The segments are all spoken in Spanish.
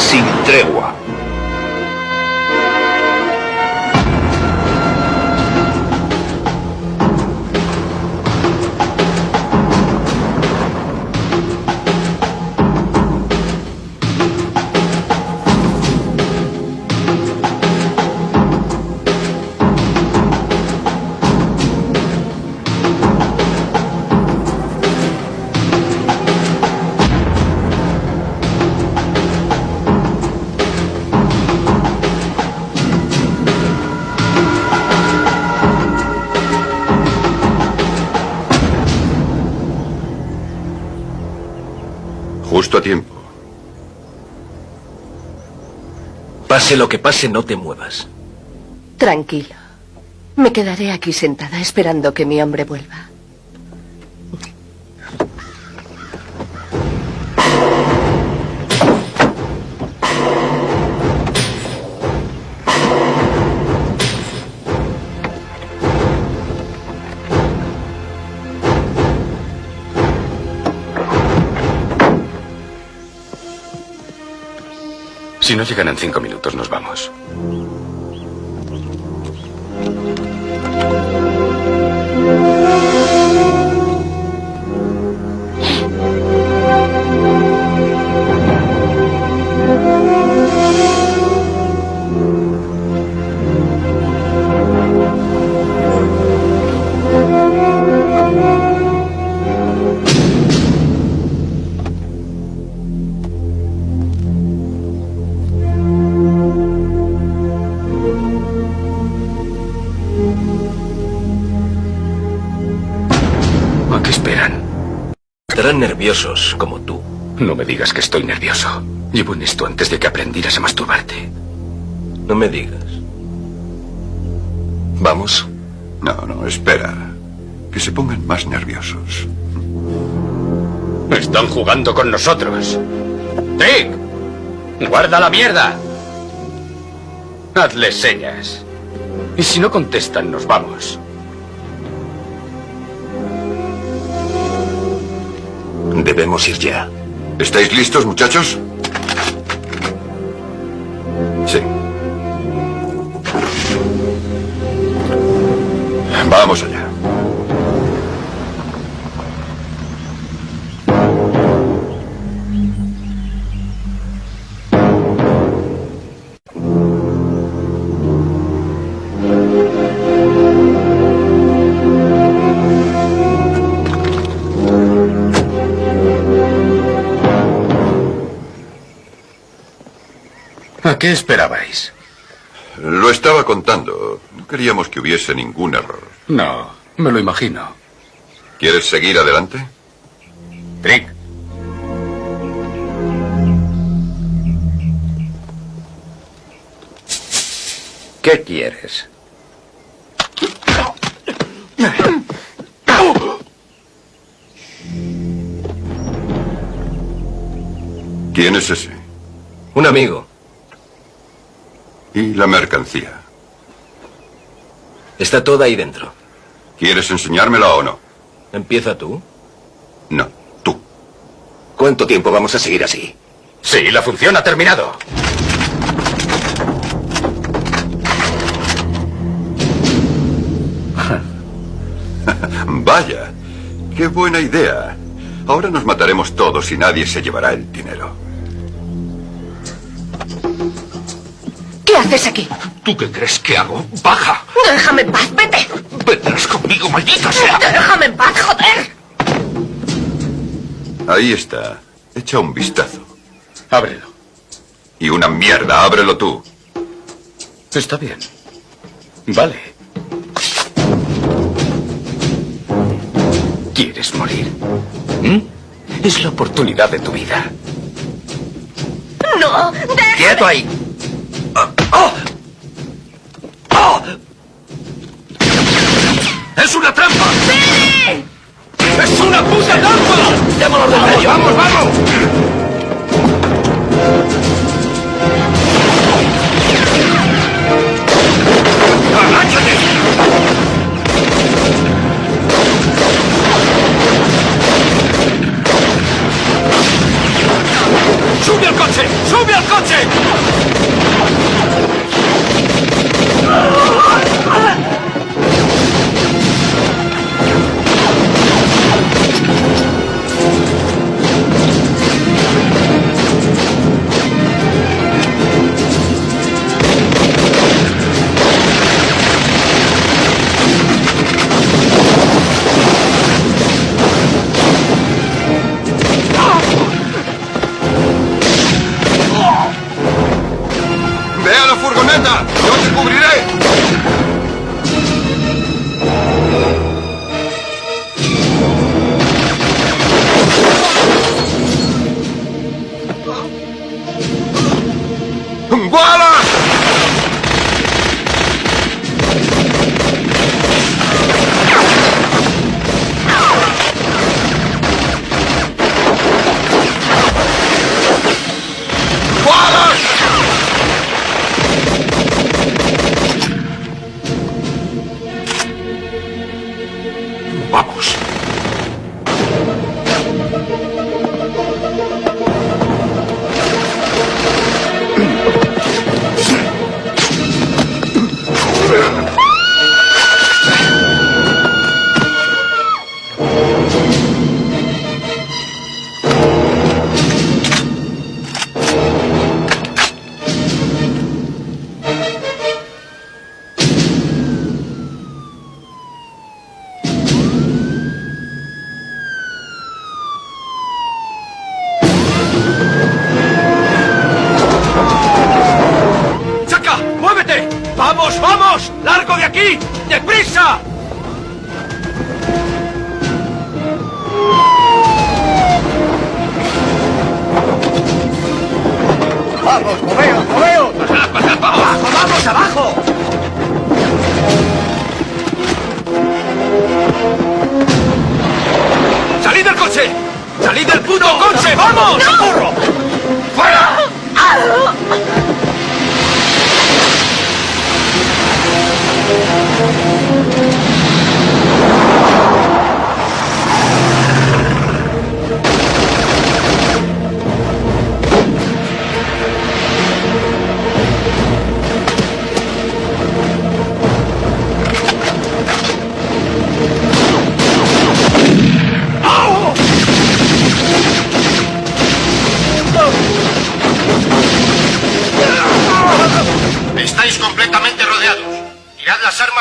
sin tregua. Lo que pase, no te muevas. Tranquilo. Me quedaré aquí sentada esperando que mi hombre vuelva. No llegan en cinco minutos, nos vamos. Nerviosos, como tú. No me digas que estoy nervioso. Llevo en esto antes de que aprendieras a masturbarte. No me digas. ¿Vamos? No, no, espera. Que se pongan más nerviosos. Están jugando con nosotros. ¡Trick! ¡Guarda la mierda! Hazles señas. Y si no contestan, nos vamos. Debemos ir ya. ¿Estáis listos, muchachos? Sí. Vamos. Qué esperabais? Lo estaba contando. No queríamos que hubiese ningún error. No, me lo imagino. ¿Quieres seguir adelante? Trick. ¿Qué quieres? ¿Quién es ese? Un amigo. ¿Y la mercancía? Está toda ahí dentro. ¿Quieres enseñármela o no? ¿Empieza tú? No, tú. ¿Cuánto tiempo vamos a seguir así? Sí, la función ha terminado. Vaya, qué buena idea. Ahora nos mataremos todos y nadie se llevará el dinero. ¿Qué haces aquí? ¿Tú qué crees que hago? ¡Baja! Déjame en paz, vete. ¡Vendrás conmigo, maldita sea! Déjame en paz, joder. Ahí está. Echa un vistazo. Ábrelo. Y una mierda, ábrelo tú. Está bien. Vale. ¿Quieres morir? ¿Mm? Es la oportunidad de tu vida. No, déjame. ¡Quieto ahí! ¡Es una trampa! ¡Sí! ¡Es una puta trampa! ¡Démonos del medio! ¡Vamos, vamos! ¡Agáchate! ¡Sube al coche! coche! ¡Sube al coche! ¡Ve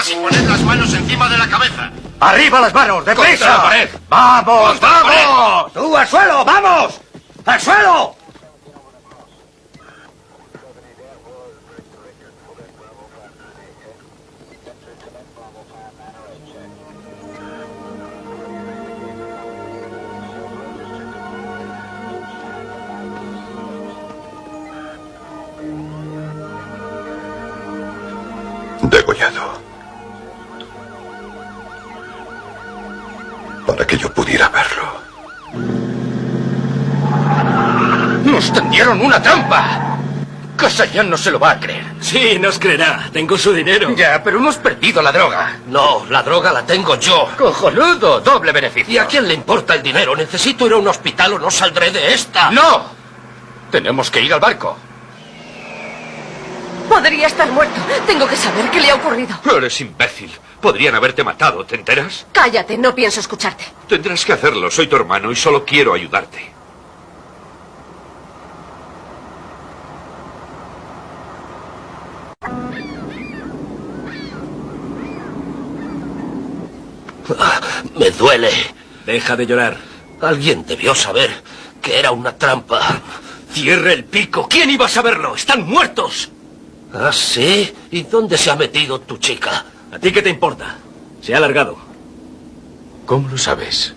y poned las manos encima de la cabeza. ¡Arriba las manos! ¡Contra la ¡Deprisa! pared! ¡Vamos, vamos! ¡Tú al suelo, vamos! ¡Al suelo! Degollado. Para que yo pudiera verlo. ¡Nos tendieron una trampa! Casayan no se lo va a creer. Sí, nos creerá. Tengo su dinero. Ya, pero hemos perdido la droga. No, la droga la tengo yo. ¡Cojonudo! Doble beneficio. ¿Y a quién le importa el dinero? Necesito ir a un hospital o no saldré de esta. ¡No! Tenemos que ir al barco. Podría estar muerto. Tengo que saber qué le ha ocurrido. Eres imbécil. Podrían haberte matado, ¿te enteras? Cállate, no pienso escucharte. Tendrás que hacerlo. Soy tu hermano y solo quiero ayudarte. Me duele. Deja de llorar. Alguien debió saber que era una trampa. ¡Cierre el pico! ¿Quién iba a saberlo? ¡Están muertos! ¿Ah, sí? ¿Y dónde se ha metido tu chica? ¿A ti qué te importa? Se ha largado. ¿Cómo lo sabes?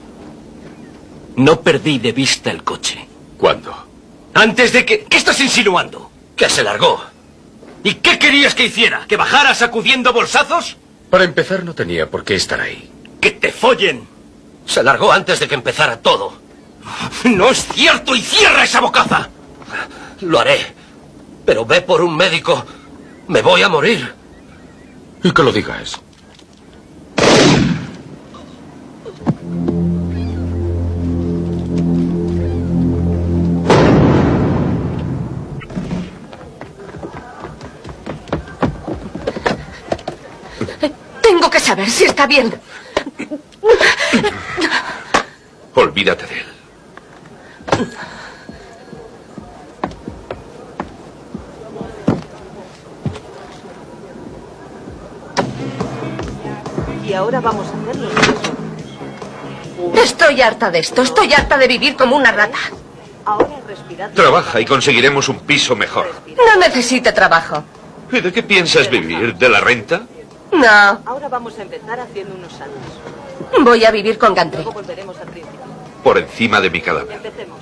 No perdí de vista el coche. ¿Cuándo? Antes de que... ¿Qué estás insinuando? Que se largó. ¿Y qué querías que hiciera? ¿Que bajara sacudiendo bolsazos? Para empezar, no tenía por qué estar ahí. ¡Que te follen! Se largó antes de que empezara todo. ¡No es cierto! ¡Y cierra esa bocaza! Lo haré. Pero ve por un médico. Me voy a morir. Y que lo digas. Tengo que saber si está bien. Olvídate de él. Y ahora vamos a hacerlo. Estoy harta de esto. Estoy harta de vivir como una rata. Ahora respirad. Trabaja y conseguiremos un piso mejor. No necesito trabajo. ¿Y de qué piensas vivir? ¿De la renta? No. Ahora vamos a empezar haciendo unos saltos. Voy a vivir con Gantry. Luego volveremos al principio. Por encima de mi cadáver. Empecemos.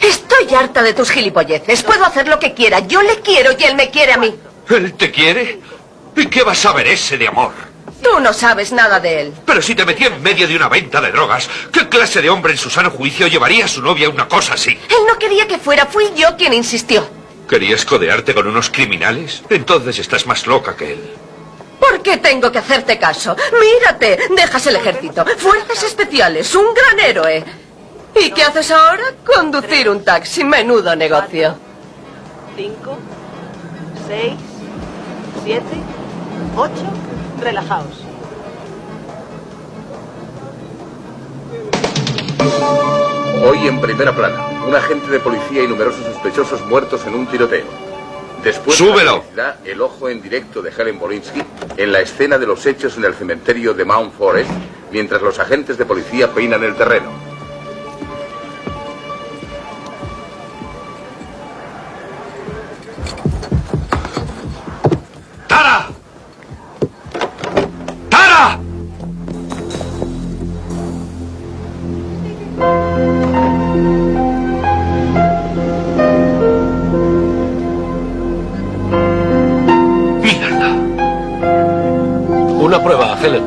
Estoy harta de tus gilipolleces. Puedo hacer lo que quiera. Yo le quiero y él me quiere a mí. ¿Él te quiere? ¿Y qué vas a saber ese de amor? Tú no sabes nada de él. Pero si te metí en medio de una venta de drogas, ¿qué clase de hombre en su sano juicio llevaría a su novia a una cosa así? Él no quería que fuera. Fui yo quien insistió. ¿Querías codearte con unos criminales? Entonces estás más loca que él. ¿Por qué tengo que hacerte caso? Mírate, dejas el ejército, fuerzas especiales, un gran héroe. ¿Y qué haces ahora? Conducir un taxi, menudo negocio. Cinco, seis, siete, ocho. Relajaos. Hoy en primera plana, un agente de policía y numerosos sospechosos muertos en un tiroteo. Después ¡Súbelo! aparecerá el ojo en directo de Helen Bolinsky en la escena de los hechos en el cementerio de Mount Forest, mientras los agentes de policía peinan el terreno. Prueba, Helen.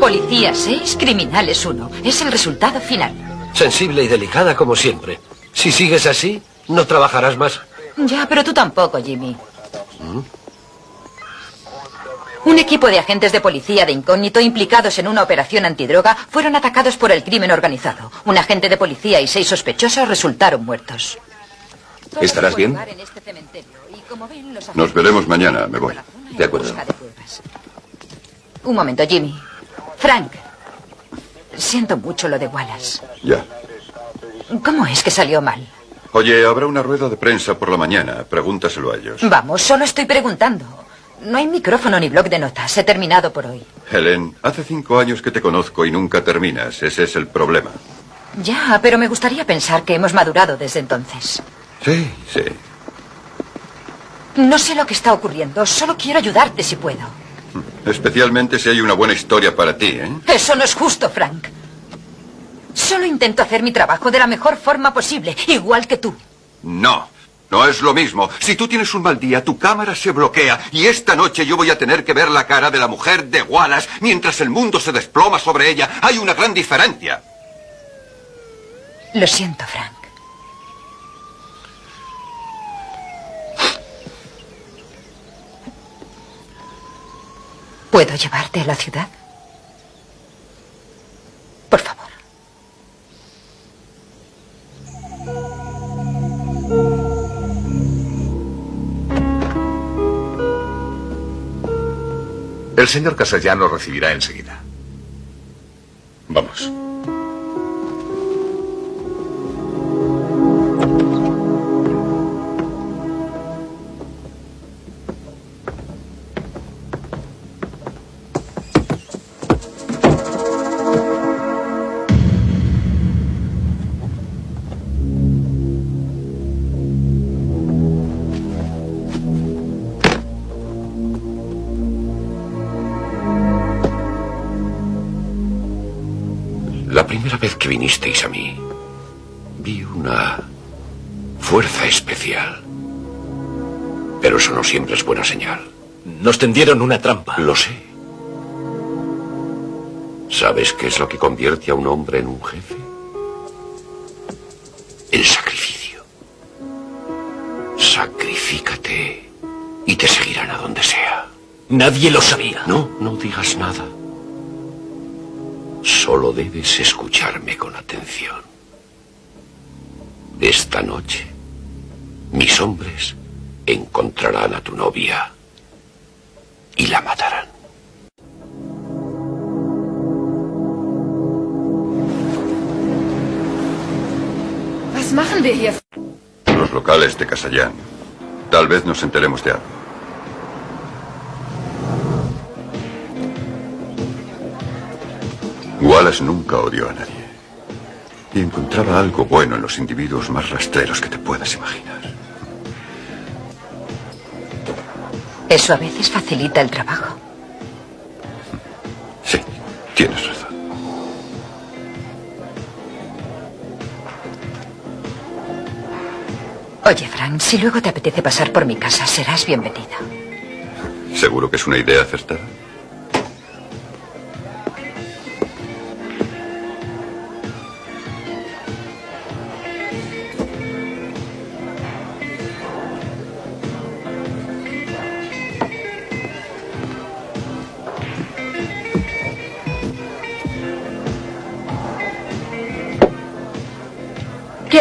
Policía 6, criminales 1. Es el resultado final. Sensible y delicada como siempre. Si sigues así, no trabajarás más. Ya, pero tú tampoco, Jimmy. Un equipo de agentes de policía de incógnito implicados en una operación antidroga fueron atacados por el crimen organizado. Un agente de policía y seis sospechosos resultaron muertos. ¿Estarás bien? En este cementerio, y como ven, los Nos veremos mañana, me voy. De acuerdo. Un momento, Jimmy. Frank. Siento mucho lo de Wallace. Ya. ¿Cómo es que salió mal? Oye, habrá una rueda de prensa por la mañana. Pregúntaselo a ellos. Vamos, solo estoy preguntando. No hay micrófono ni blog de notas. He terminado por hoy. Helen, hace cinco años que te conozco y nunca terminas. Ese es el problema. Ya, pero me gustaría pensar que hemos madurado desde entonces. Sí, sí. No sé lo que está ocurriendo. Solo quiero ayudarte si puedo. Especialmente si hay una buena historia para ti, ¿eh? Eso no es justo, Frank. Solo intento hacer mi trabajo de la mejor forma posible, igual que tú. No, no es lo mismo. Si tú tienes un mal día, tu cámara se bloquea y esta noche yo voy a tener que ver la cara de la mujer de Wallace mientras el mundo se desploma sobre ella. Hay una gran diferencia. Lo siento, Frank. ¿Puedo llevarte a la ciudad? Por favor. El señor Casallano recibirá enseguida. Vamos. Nos tendieron una trampa. Lo sé. ¿Sabes qué es lo que convierte a un hombre en un jefe? El sacrificio. Sacrifícate y te seguirán a donde sea. Nadie lo sabía. No, no digas nada. Solo debes escucharme con atención. Esta noche, mis hombres encontrarán a tu novia y la matarán. Los locales de Casallán. Tal vez nos enteremos de algo. Wallace nunca odió a nadie. Y encontraba algo bueno en los individuos más rastreros que te puedas imaginar. Eso a veces facilita el trabajo. Sí, tienes razón. Oye, Frank, si luego te apetece pasar por mi casa, serás bienvenido. ¿Seguro que es una idea acertada?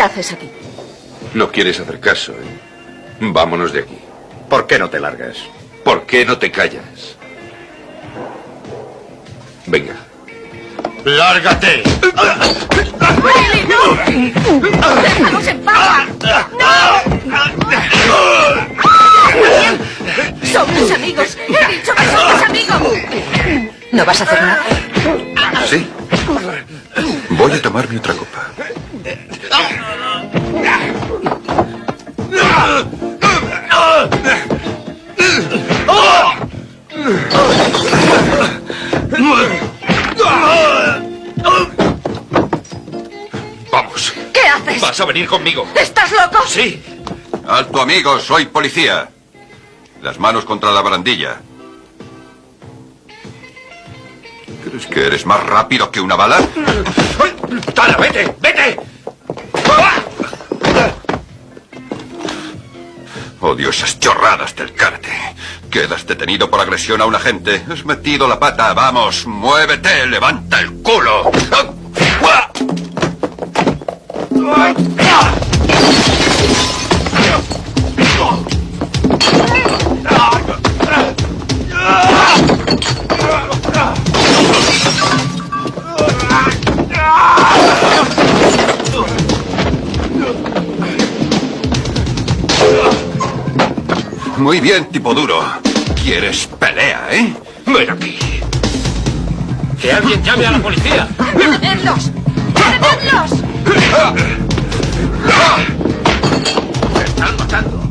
¿Qué haces aquí? No quieres hacer caso, ¿eh? Vámonos de aquí. ¿Por qué no te largas? ¿Por qué no te callas? Venga. ¡Lárgate! ¡Billy, no! ¡Déjanos en paz! ¡No! ¡Somos amigos! ¡He dicho que somos amigos! ¿No vas a hacer nada? Sí. Voy a tomarme otra copa. Vamos. ¿Qué haces? ¿Vas a venir conmigo? ¿Estás loco? Sí. Alto, amigo, soy policía. Las manos contra la barandilla. ¿Crees que eres más rápido que una bala? ¡Tara, vete! ¡Vete! Odio esas chorradas del karate. Quedas detenido por agresión a un agente. Has metido la pata. Vamos, muévete, levanta el culo. Muy bien, tipo duro. ¿Quieres pelea, eh? Ven aquí. Que alguien llame a la policía. ¡Detenedlos! ¡Detenedlos! Me están matando.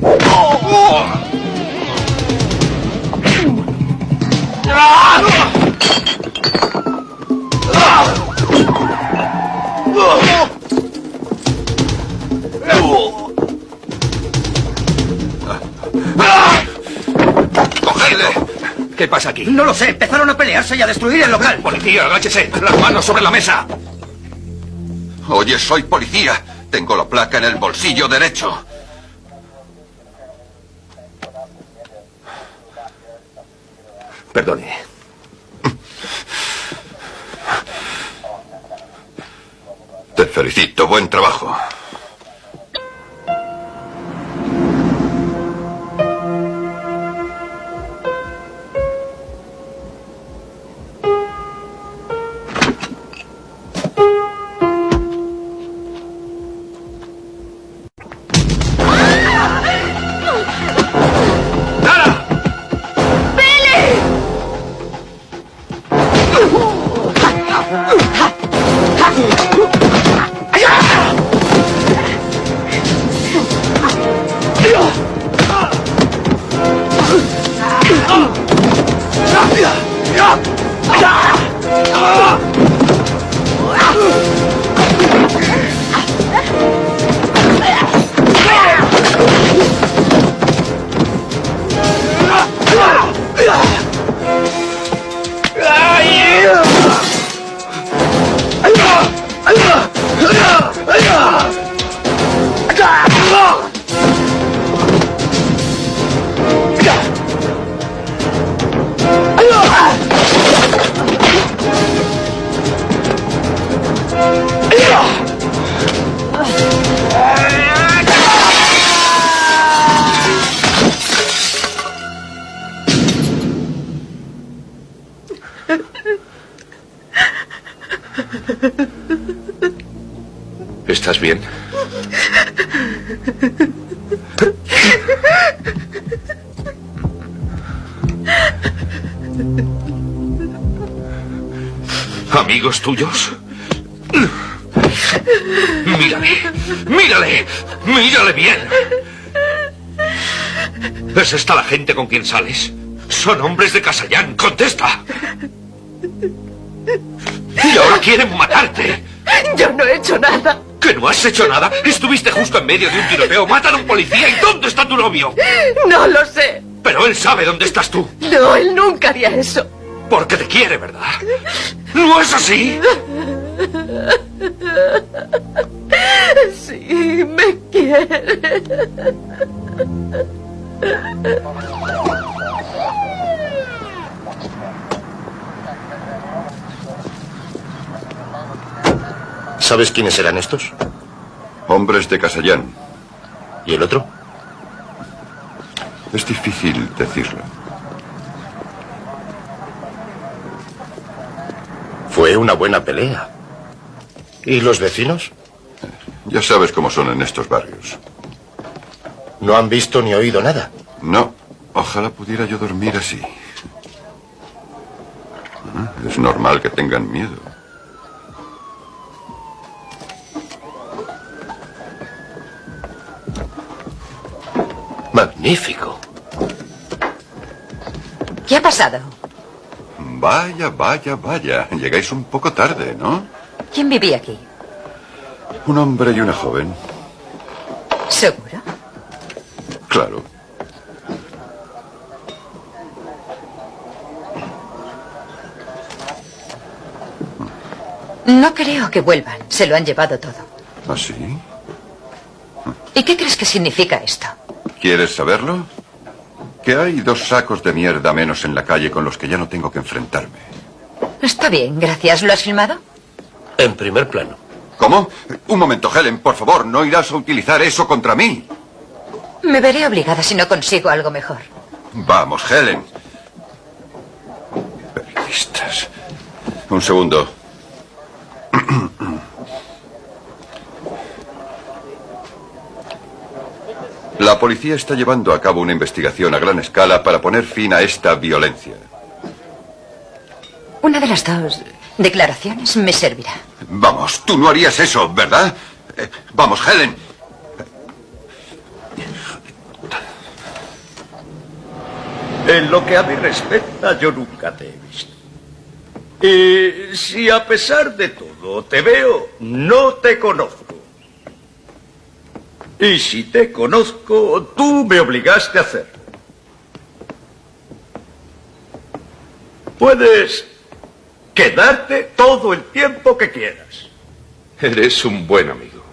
¡Cogedle! ¿Qué pasa aquí? No lo sé, empezaron a pelearse y a destruir el local. Policía, agáchese. Las manos sobre la mesa. Oye, soy policía. Tengo la placa en el bolsillo derecho. Perdone. Te felicito, buen trabajo. ¿Es esta la gente con quien sales? Son hombres de Casallán, contesta. Y ahora quieren matarte. Yo no he hecho nada. ¿Que no has hecho nada? Estuviste justo en medio de un tiroteo, matan a un policía y ¿dónde está tu novio? No lo sé. Pero él sabe dónde estás tú. No, él nunca haría eso. Porque te quiere, ¿verdad? ¿No es así? ¿Sabes quiénes eran estos? Hombres de Casallán. ¿Y el otro? Es difícil decirlo. Fue una buena pelea. ¿Y los vecinos? Ya sabes cómo son en estos barrios. ¿No han visto ni oído nada? No. Ojalá pudiera yo dormir así. Ah, Es normal que tengan miedo. Magnífico. ¿Qué ha pasado? Vaya, vaya, vaya. Llegáis un poco tarde, ¿no? ¿Quién vivía aquí? Un hombre y una joven. ¿Seguro? Claro. No creo que vuelvan. Se lo han llevado todo. ¿Ah, sí? ¿Y qué crees que significa esto? ¿Quieres saberlo? Que hay dos sacos de mierda menos en la calle con los que ya no tengo que enfrentarme. Está bien, gracias. ¿Lo has filmado? En primer plano. ¿Cómo? Un momento, Helen, por favor, no irás a utilizar eso contra mí. Me veré obligada si no consigo algo mejor. Vamos, Helen. Periodistas. Un segundo. La policía está llevando a cabo una investigación a gran escala para poner fin a esta violencia. Una de las dos declaraciones me servirá. Vamos, tú no harías eso, ¿verdad? Eh, vamos, Helen. En lo que a mí respecta, yo nunca te he visto. Y si a pesar de todo te veo, no te conozco. Y si te conozco, tú me obligaste a hacerlo. Puedes quedarte todo el tiempo que quieras. Eres un buen amigo.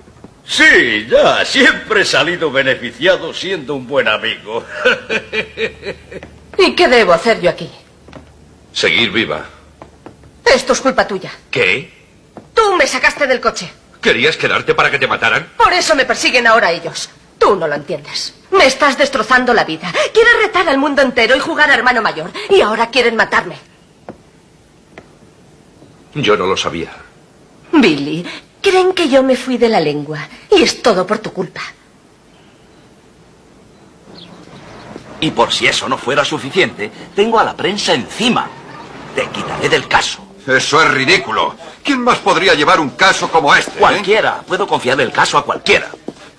Sí, ya, siempre he salido beneficiado siendo un buen amigo. ¿Y qué debo hacer yo aquí? Seguir viva. Esto es culpa tuya. ¿Qué? Tú me sacaste del coche. ¿Querías quedarte para que te mataran? Por eso me persiguen ahora ellos. Tú no lo entiendes. Me estás destrozando la vida. Quieres retar al mundo entero y jugar a hermano mayor. Y ahora quieren matarme. Yo no lo sabía. Billy, creen que yo me fui de la lengua. Y es todo por tu culpa. Y por si eso no fuera suficiente, tengo a la prensa encima. Te quitaré del caso. Eso es ridículo. ¿Quién más podría llevar un caso como este? eh? Cualquiera. Puedo confiar el caso a cualquiera.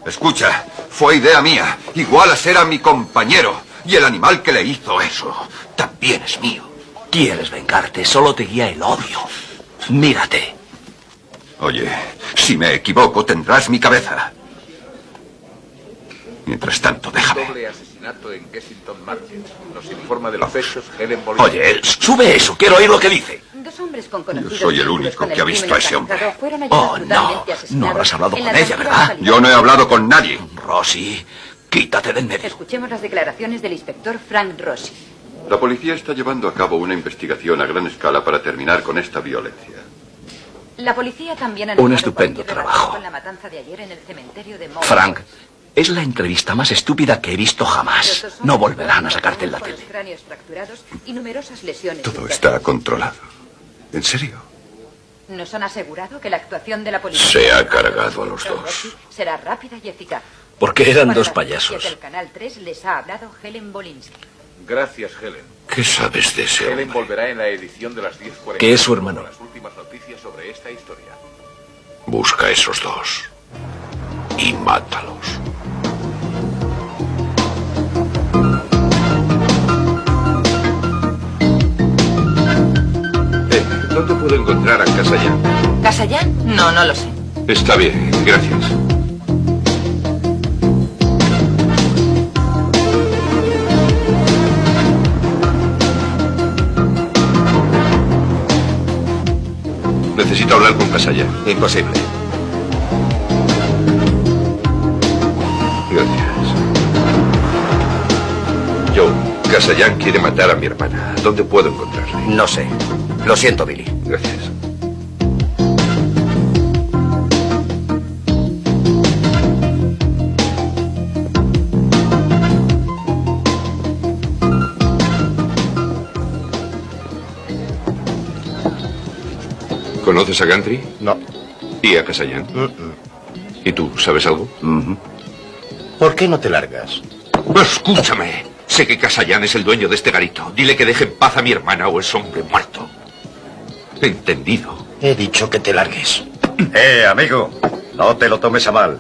Escucha, fue idea mía. Igual a ser a mi compañero. Y el animal que le hizo eso también es mío. Quieres vengarte, solo te guía el odio. Mírate. Oye, si me equivoco, tendrás mi cabeza. Mientras tanto, déjame. Doble asesinato en Kensington Market. Nos informa de los hechos Helen. Oye, sube eso, quiero oír lo que dice. Dos hombres con conocidos soy el único que ha visto a ese hombre. Oh, no. No habrás hablado con la ella, ¿verdad? Yo no he hablado con nadie. Rosy, quítate de en medio. Escuchemos las declaraciones del inspector Frank Rossi. La policía está llevando a cabo una investigación a gran escala para terminar con esta violencia. La policía también ha Un estupendo trabajo. Con la matanza de ayer en el cementerio de Frank, es la entrevista más estúpida que he visto jamás. No volverán a sacarte en la tele. Todo está controlado. ¿En serio? Nos han asegurado que la actuación de la policía Se ha cargado a los dos. será rápida y eficaz. Porque eran dos payasos. del Canal 3 les ha hablado Helen Bolinsky. Gracias, Helen. ¿Qué sabes de ese Helen volverá en la edición de las 10.40. Que es su hermano. Las últimas noticias sobre esta historia. Busca a esos dos. Y mátalos. ¿Dónde puedo encontrar a Casallán? ¿Casallán? No, no lo sé. Está bien, gracias. Necesito hablar con Casalla. Imposible. Gracias. Joe, Casallán quiere matar a mi hermana. ¿Dónde puedo encontrarle? No sé. Lo siento, Billy. Gracias. ¿Conoces a Gantry? No. ¿Y a Casallán? ¿Y tú sabes algo? ¿Por qué no te largas? Escúchame. Sé que Casallán es el dueño de este garito. Dile que deje en paz a mi hermana o es hombre muerto. Entendido. He dicho que te largues. Eh, amigo, no te lo tomes a mal.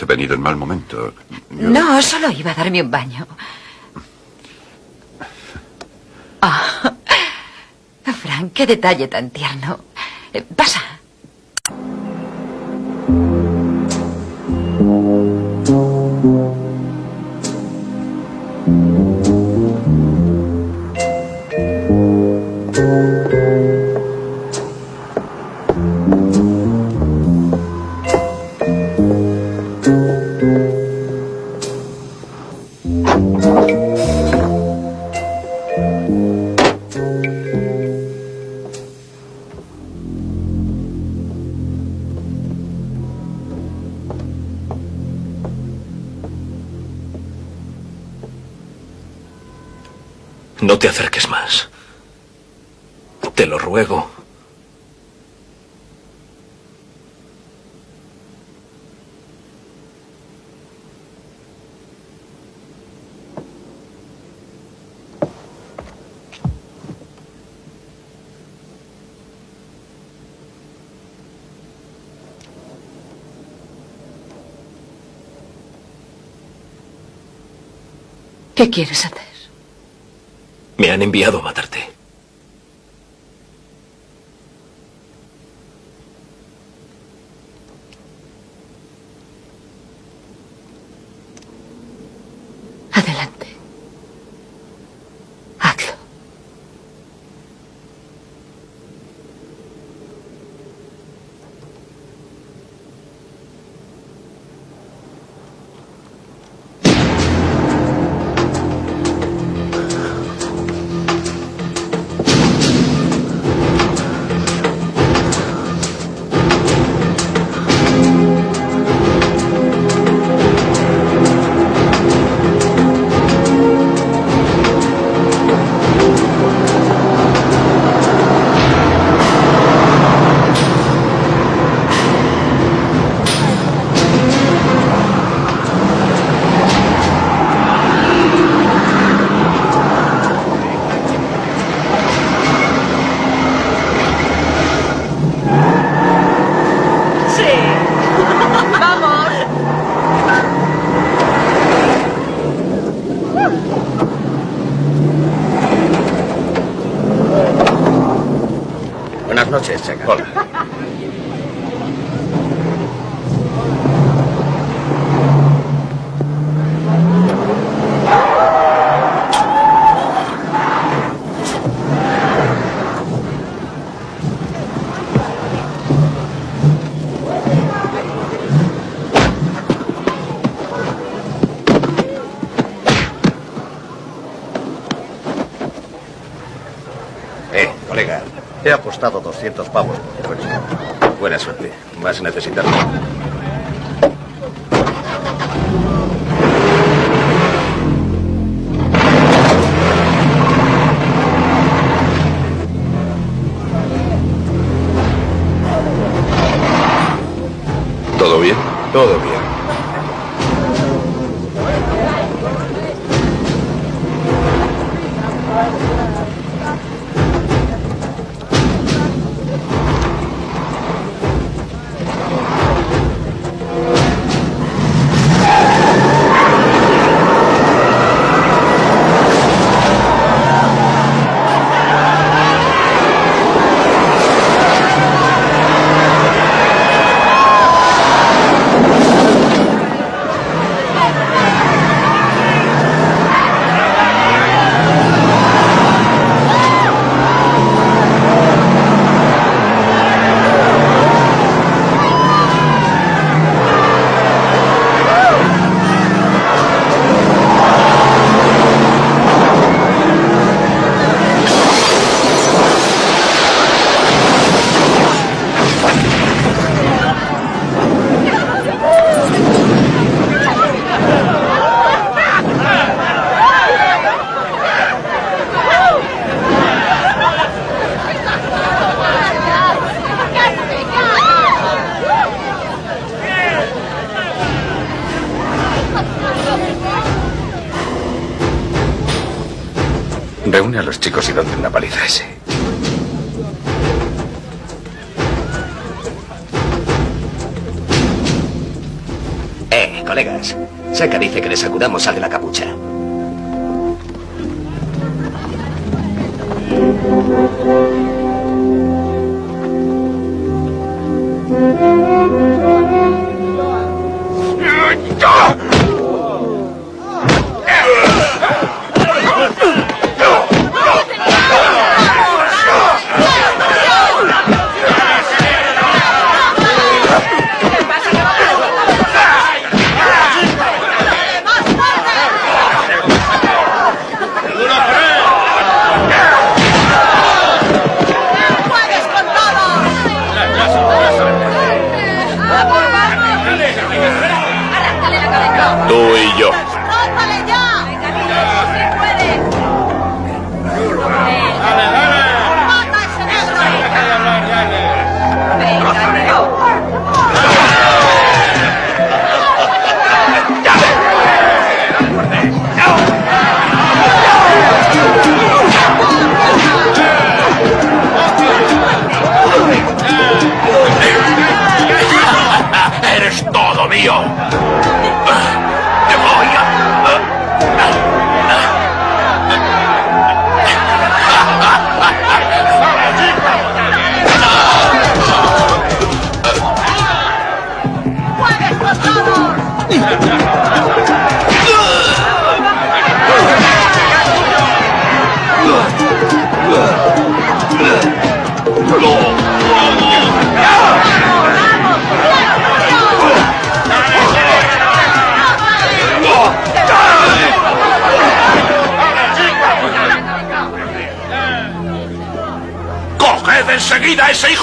He venido en mal momento. Yo- No, solo iba a darme un baño. Ah, Frank, qué detalle tan tierno. Eh, Pasa. Te acerques más. Te lo ruego. ¿Qué quieres hacer? Me han enviado a matarte. Checa. 200 pavos. Buena suerte. Vas a necesitarlo.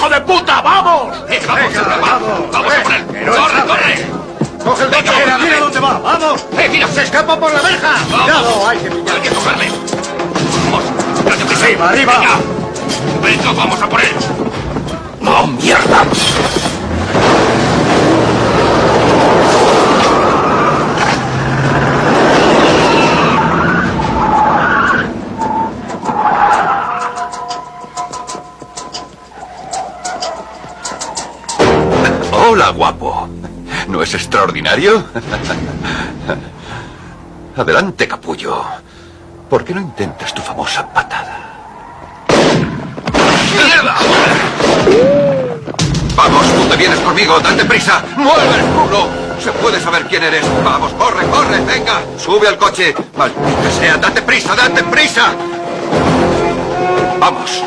Hijo de puta! ¡Vamos! ¡Vamos, vamos! ¡Vamos a por él! ¡Corre, corre! ¡Coge el coche! ¡Mira dónde va! ¡Vamos! ¡Eh, mira! ¡Se escapa por la verja! ¡Cuidado! ¡Hay que pillar! ¡Hay que cogerle! ¡Vamos! ¡Arriba, arriba! Venga. ¡Venga, vamos a por él! ¡No, mierda! Guapo. ¿No es extraordinario? Adelante, capullo. ¿Por qué no intentas tu famosa patada? Vamos, tú te vienes conmigo, date prisa. ¡Mueve el culo! Se puede saber quién eres. Vamos, corre, corre, venga. Sube al coche. Maldita sea, date prisa, date prisa. Vamos.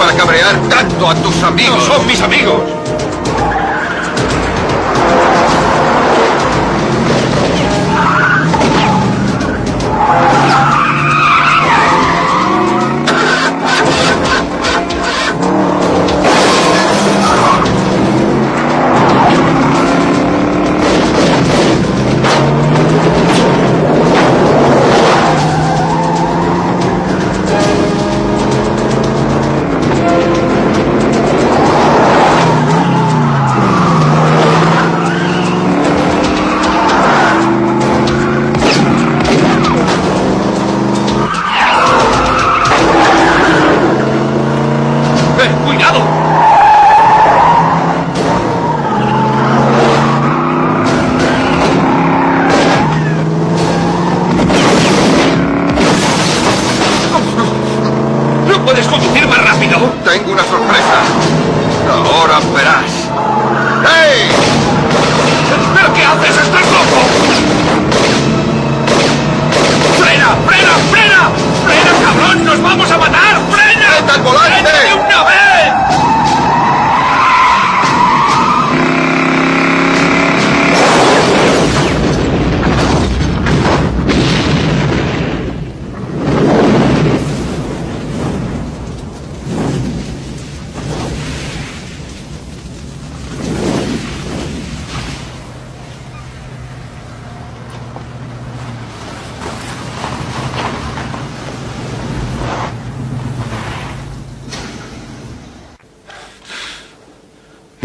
Para cabrear tanto a tus amigos? son mis amigos.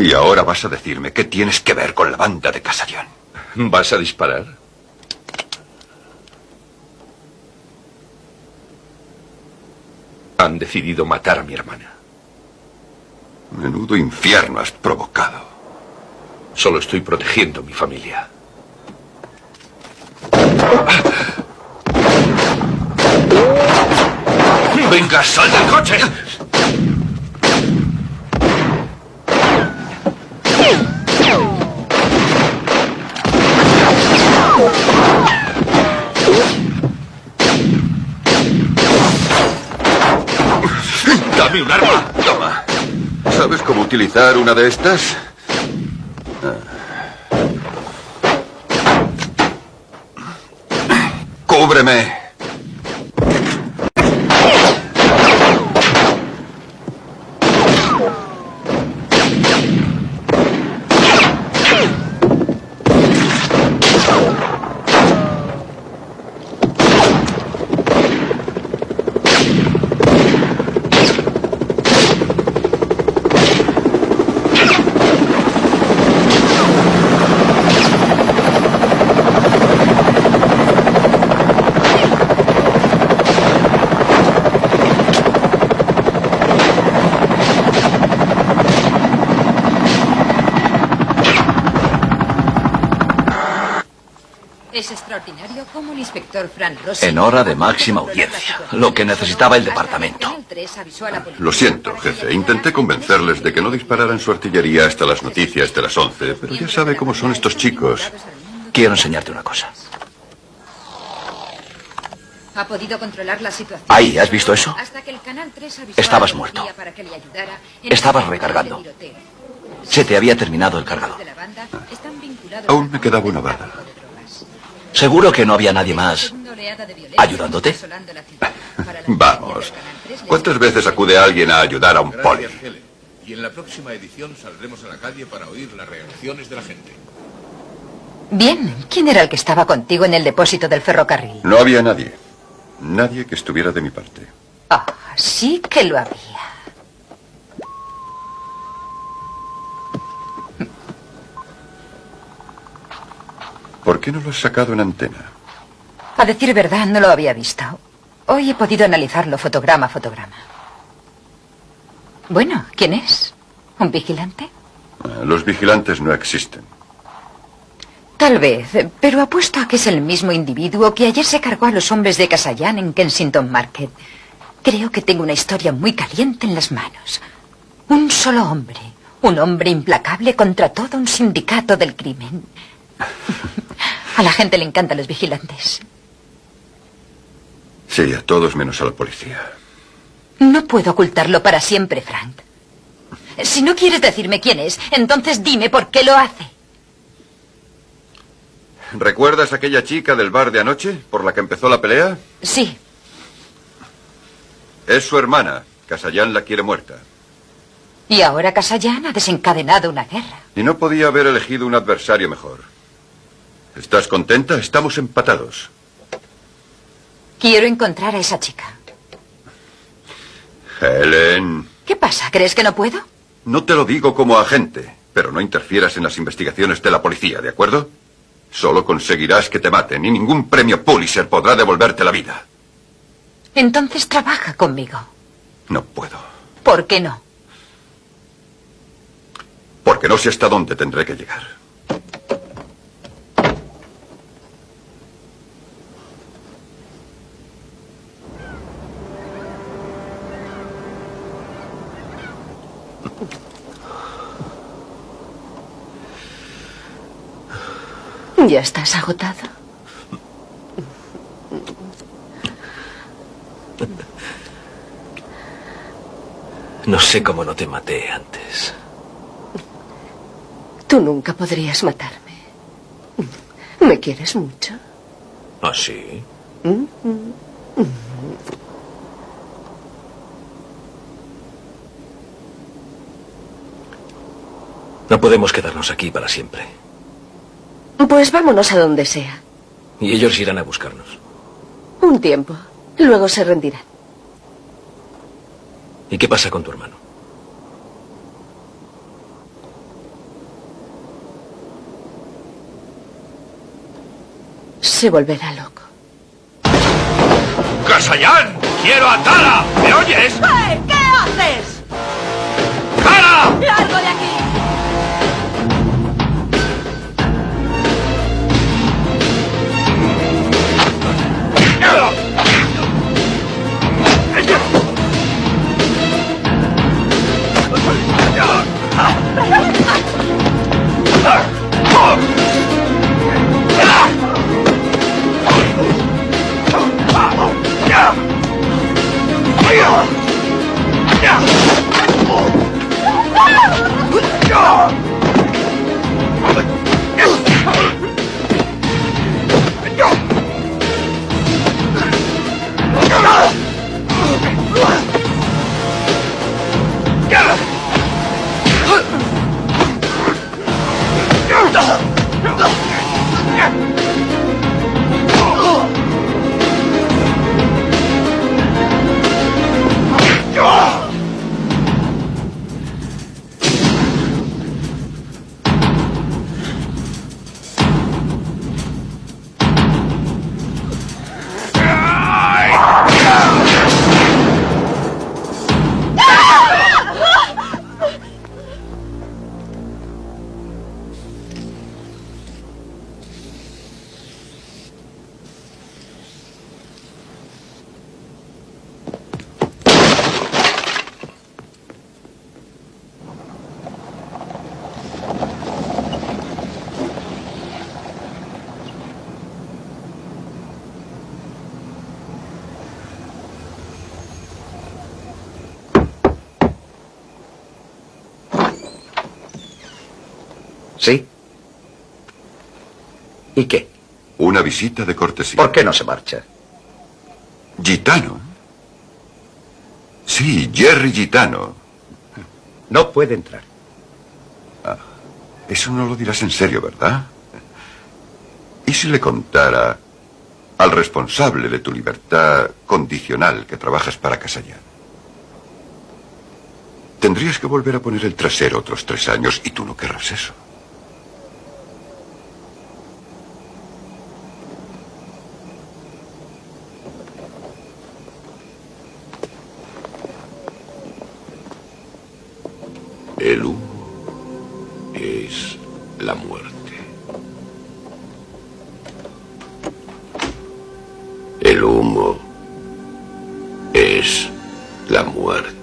Y ahora vas a decirme qué tienes que ver con la banda de Casarión. ¿Vas a disparar? Han decidido matar a mi hermana. Menudo infierno has provocado. Solo estoy protegiendo a mi familia. ¡Venga, sal del coche! Toma. ¿Sabes cómo utilizar una de estas? Cúbreme. Es extraordinario cómo el inspector Fran Rossi... En hora de máxima audiencia. Lo que necesitaba el departamento. Lo siento, jefe. Intenté convencerles de que no dispararan su artillería hasta las noticias de las 11, pero ya sabe cómo son estos chicos. Quiero enseñarte una cosa. Ha podido controlar la situación. Ahí, ¿has visto eso? Hasta que el canal 3 avisó Estabas muerto. policía para que le ayudara en Estabas esta recargando. Se te había terminado el cargador. Aún me quedaba una bala. ¿Seguro que no había nadie más ayudándote? Vamos. ¿Cuántas veces acude alguien a ayudar a un poli? Y en la próxima edición saldremos a la calle para oír las reacciones de la gente. Bien, ¿quién era el que estaba contigo en el depósito del ferrocarril? No había nadie. Nadie que estuviera de mi parte. Ah, sí que lo había. ¿Por qué no lo has sacado en antena? A decir verdad, no lo había visto. Hoy he podido analizarlo fotograma a fotograma. Bueno, ¿quién es? ¿Un vigilante? Los vigilantes no existen. Tal vez, pero apuesto a que es el mismo individuo que ayer se cargó a los hombres de Casayan en Kensington Market. Creo que tengo una historia muy caliente en las manos. Un solo hombre, un hombre implacable contra todo un sindicato del crimen. A la gente le encantan los vigilantes. Sí, a todos menos a la policía. No puedo ocultarlo para siempre, Frank. Si no quieres decirme quién es, entonces dime por qué lo hace. ¿Recuerdas aquella chica del bar de anoche por la que empezó la pelea? Sí. Es su hermana. Casallán la quiere muerta. Y ahora Casayan ha desencadenado una guerra. Y no podía haber elegido un adversario mejor. ¿Estás contenta? Estamos empatados. Quiero encontrar a esa chica. Helen, ¿Qué pasa? ¿Crees que no puedo? no te lo digo como agente, pero no interfieras en las investigaciones de la policía, ¿de acuerdo? Solo conseguirás que te maten y ningún premio Pulitzer podrá devolverte la vida. Entonces trabaja conmigo. No puedo, ¿Por qué no? porque no sé hasta dónde tendré que llegar. ¿Ya estás agotado? No sé cómo no te maté antes. Tú nunca podrías matarme. ¿Me quieres mucho? ¿Ah, sí? No podemos quedarnos aquí para siempre. Pues vámonos a donde sea. Y ellos irán a buscarnos. Un tiempo. Luego se rendirán. ¿Y qué pasa con tu hermano? Se volverá loco. ¡Casallán! ¡Quiero a Tara! ¿Me oyes? ¡Eh! ¿Qué haces? ¡Tara! ¡Largo de aquí! ¿Sí? ¿Y qué? Una visita de cortesía. ¿Por qué no se marcha? Gitano. Sí, Jerry Gitano. No puede entrar. Ah, eso no lo dirás en serio, ¿verdad? ¿Y si le contara al responsable de tu libertad condicional que trabajas para Casallán? Tendrías que volver a poner el trasero otros tres años y tú no querrás eso. El humo es la muerte.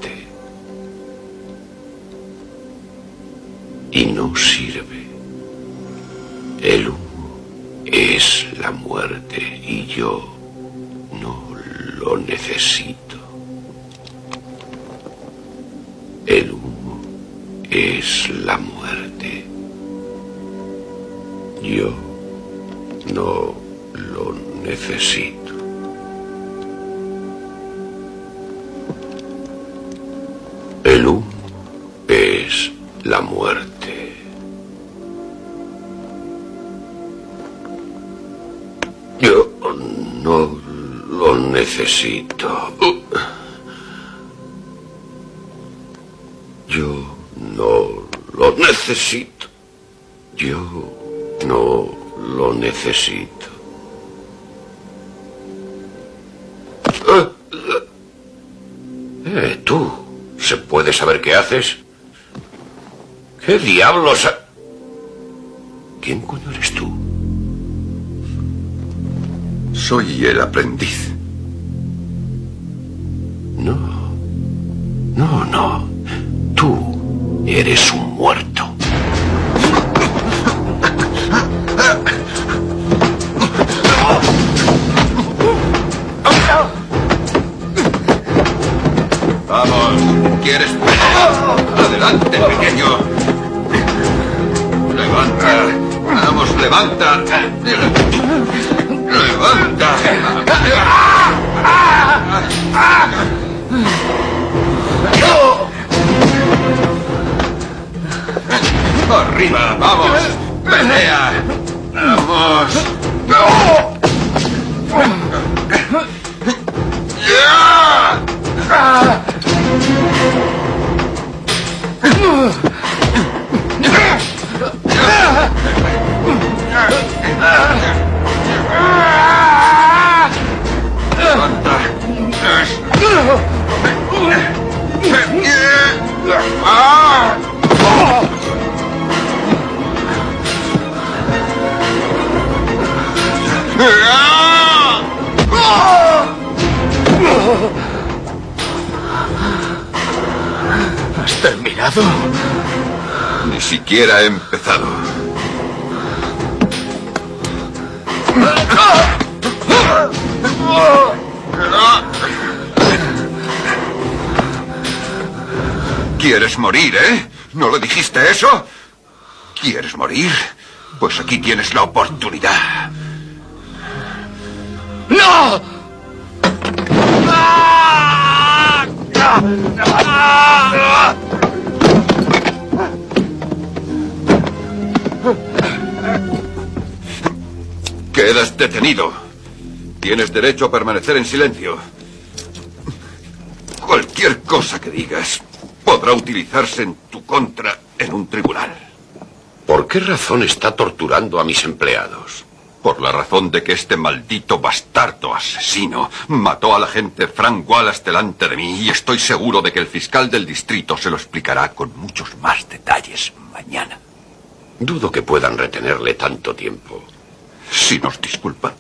¿Qué diablos? ha- ¿Quién coño eres tú? Soy el aprendiz. ¿Quieres morir, eh? ¿No lo dijiste eso? ¿Quieres morir? Pues aquí tienes la oportunidad. ¡No! Quedas detenido. Tienes derecho a permanecer en silencio. Cualquier cosa que digas podrá utilizarse en tu contra en un tribunal. ¿Por qué razón está torturando a mis empleados? Por la razón de que este maldito bastardo asesino mató al agente Frank Wallace delante de mí y estoy seguro de que el fiscal del distrito se lo explicará con muchos más detalles mañana. Dudo que puedan retenerle tanto tiempo. Si nos disculpa.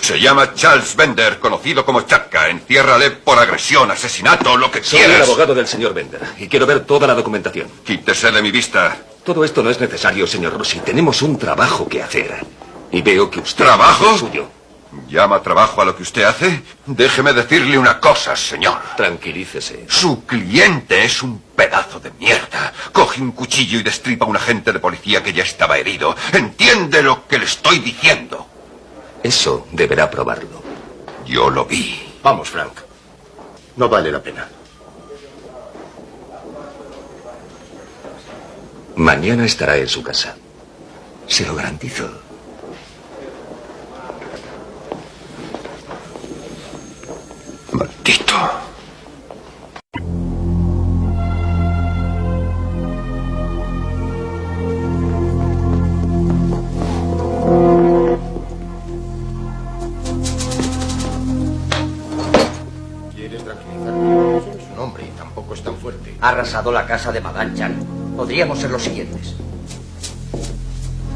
Se llama Charles Bender, conocido como Chaka. Enciérrale por agresión, asesinato, lo que Soy el quieras. abogado del señor Bender y quiero ver toda la documentación. Quítese de mi vista. Todo esto no es necesario, señor Rossi. Tenemos un trabajo que hacer. Y veo que usted... ¿Trabajo? el suyo. ¿Llama trabajo a lo que usted hace? Déjeme decirle una cosa, señor. Tranquilícese. Su cliente es un pedazo de mierda. Coge un cuchillo y destripa a un agente de policía que ya estaba herido. ¿Entiende lo que le estoy diciendo? Eso deberá probarlo. Yo lo vi. Vamos, Frank. No vale la pena. Mañana estará en su casa. Se lo garantizo. Maldito. ¿Quiere tranquilizarme? Es un hombre y tampoco es tan fuerte. Ha arrasado la casa de Maganchan. Podríamos ser los siguientes.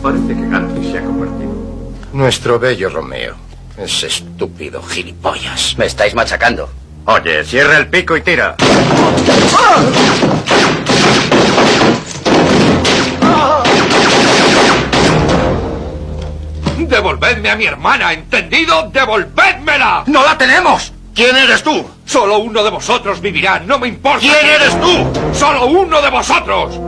Parece que Gantry se ha convertido. Nuestro bello Romeo. Ese estúpido gilipollas. Me estáis machacando. Oye, cierra el pico y tira. ¡Devolvedme a mi hermana! ¿Entendido? ¡Devolvedmela! ¡No la tenemos! ¿Quién eres tú? Solo uno de vosotros vivirá, no me importa. ¿Quién eres tú? Solo uno de vosotros.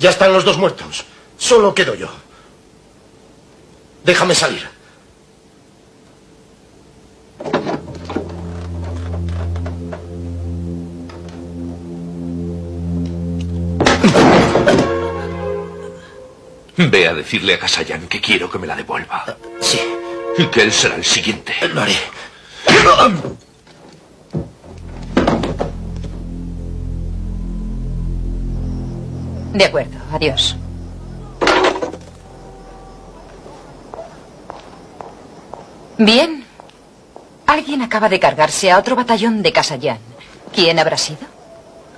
Ya están los dos muertos. Solo quedo yo. Déjame salir. Ve a decirle a Kasayan que quiero que me la devuelva. Sí. Y que él será el siguiente. Lo haré. De acuerdo, adiós. Bien. Alguien acaba de cargarse a otro batallón de Casallán. ¿Quién habrá sido?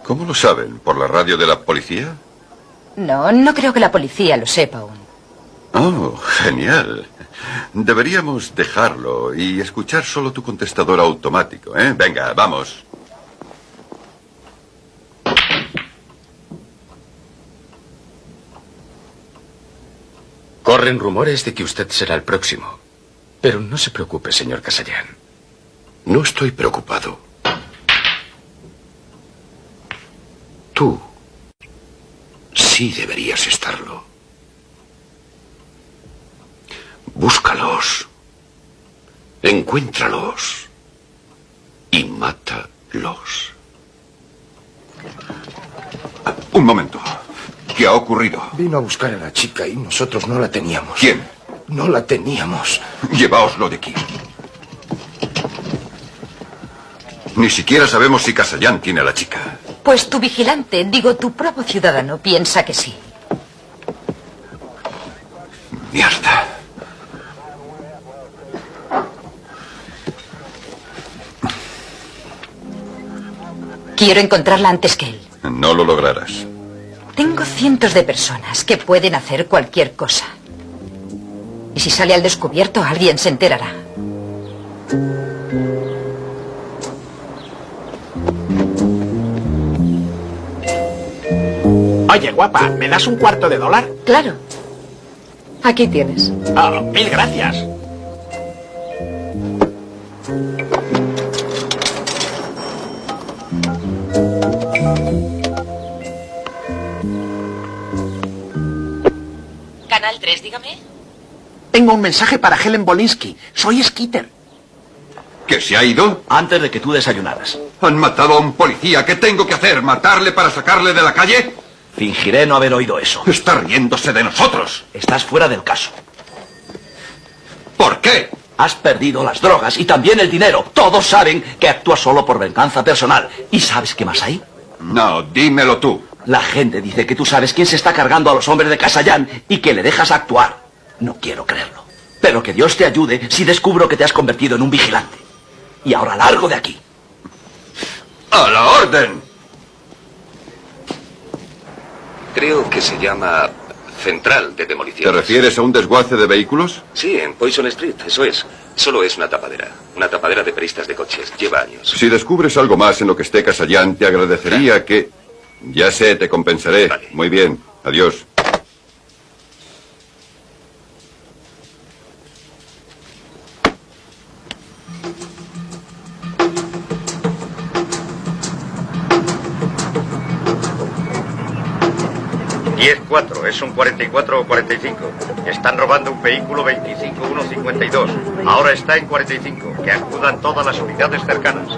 ¿Cómo lo saben? ¿Por la radio de la policía? No, no creo que la policía lo sepa aún. Oh, genial. Deberíamos dejarlo y escuchar solo tu contestador automático, ¿eh? Venga, vamos. Corren rumores de que usted será el próximo. Pero no se preocupe, señor Casallán. No estoy preocupado. Tú sí deberías estarlo. Búscalos. Encuéntralos. Y mátalos. Un momento. ¿Qué ha ocurrido? Vino a buscar a la chica y nosotros no la teníamos. ¿Quién? No la teníamos. Llevaoslo de aquí. Ni siquiera sabemos si Casallán tiene a la chica. Pues tu vigilante, digo, tu propio ciudadano, piensa que sí. Mierda. Quiero encontrarla antes que él. No lo lograrás. Tengo cientos de personas que pueden hacer cualquier cosa. Y si sale al descubierto, alguien se enterará. Oye, guapa, ¿me das un cuarto de dólar? Claro. Aquí tienes. Ah, mil gracias. Canal 3, dígame. Tengo un mensaje para Helen Bolinsky. Soy Skitter. ¿Que se ha ido? Antes de que tú desayunaras. Han matado a un policía. ¿Qué tengo que hacer? ¿Matarle para sacarle de la calle? Fingiré no haber oído eso. Está riéndose de nosotros. Estás fuera del caso. ¿Por qué? Has perdido las drogas y también el dinero. Todos saben que actúas solo por venganza personal. ¿Y sabes qué más hay? No, dímelo tú. La gente dice que tú sabes quién se está cargando a los hombres de Casallán y que le dejas actuar. No quiero creerlo. Pero que Dios te ayude si descubro que te has convertido en un vigilante. Y ahora largo de aquí. ¡A la orden! Creo que se llama Central de ¿Te Demolición. refieres a un desguace de vehículos? Sí, en Poison Street, eso es. Solo es una tapadera. Una tapadera de peristas de coches. Lleva años. Si descubres algo más en lo que esté Casallán, te agradecería que... Ya sé, te compensaré. Muy bien. Adiós. Diez cuatro, es un 44 o 45. Están robando un vehículo 25152. Ahora está en 45. Que acudan todas las unidades cercanas.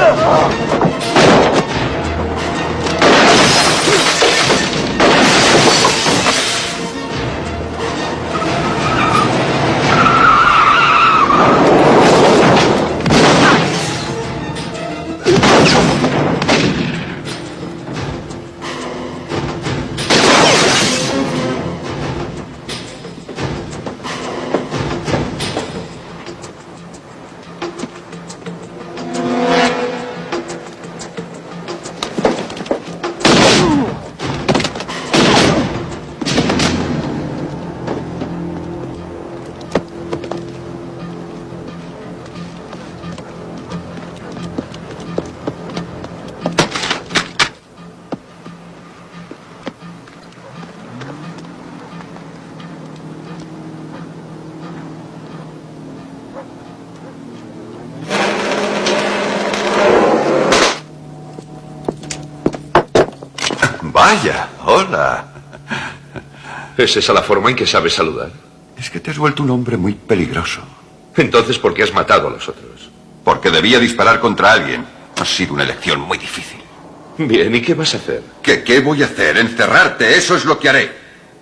Oh! ¿Es esa la forma en que sabes saludar? Es que te has vuelto un hombre muy peligroso. Entonces, ¿por qué has matado a los otros? Porque debía disparar contra alguien. Ha sido una elección muy difícil. Bien, ¿y qué vas a hacer? ¿Qué, qué voy a hacer? Encerrarte, eso es lo que haré.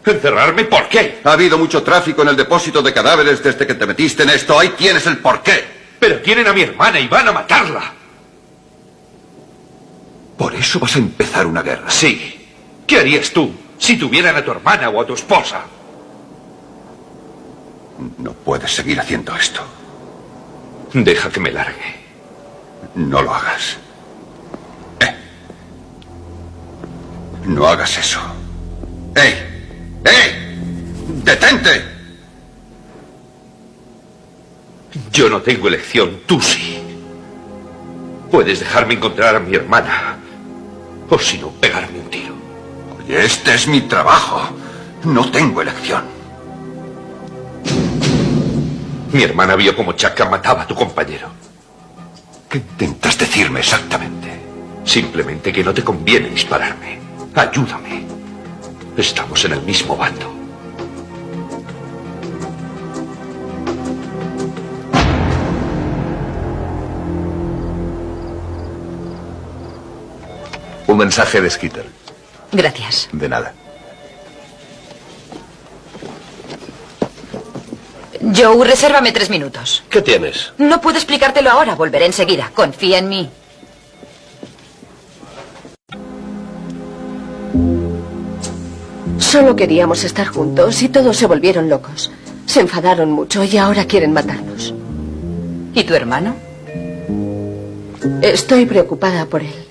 ¿Encerrarme? ¿Por qué? Ha habido mucho tráfico en el depósito de cadáveres desde que te metiste en esto. Ahí tienes el porqué. Pero tienen a mi hermana y van a matarla. ¿Por eso vas a empezar una guerra? Sí. ¿Qué harías tú si tuvieran a tu hermana o a tu esposa? No puedes seguir haciendo esto. Deja que me largue. No lo hagas. Eh. No hagas eso. ¡Eh! ¡Eh! ¡Detente! Yo no tengo elección, tú sí. Puedes dejarme encontrar a mi hermana. O si no, pegarme un tiro. Este es mi trabajo. No tengo elección. Mi hermana vio como Chaka mataba a tu compañero. ¿Qué intentas decirme exactamente? Simplemente que no te conviene dispararme. Ayúdame. Estamos en el mismo bando. Un mensaje de Skitter. Gracias. De nada. Joe, resérvame tres minutos. ¿Qué tienes? No puedo explicártelo ahora. Volveré enseguida. Confía en mí. Solo queríamos estar juntos y todos se volvieron locos. Se enfadaron mucho y ahora quieren matarnos. ¿Y tu hermano? Estoy preocupada por él.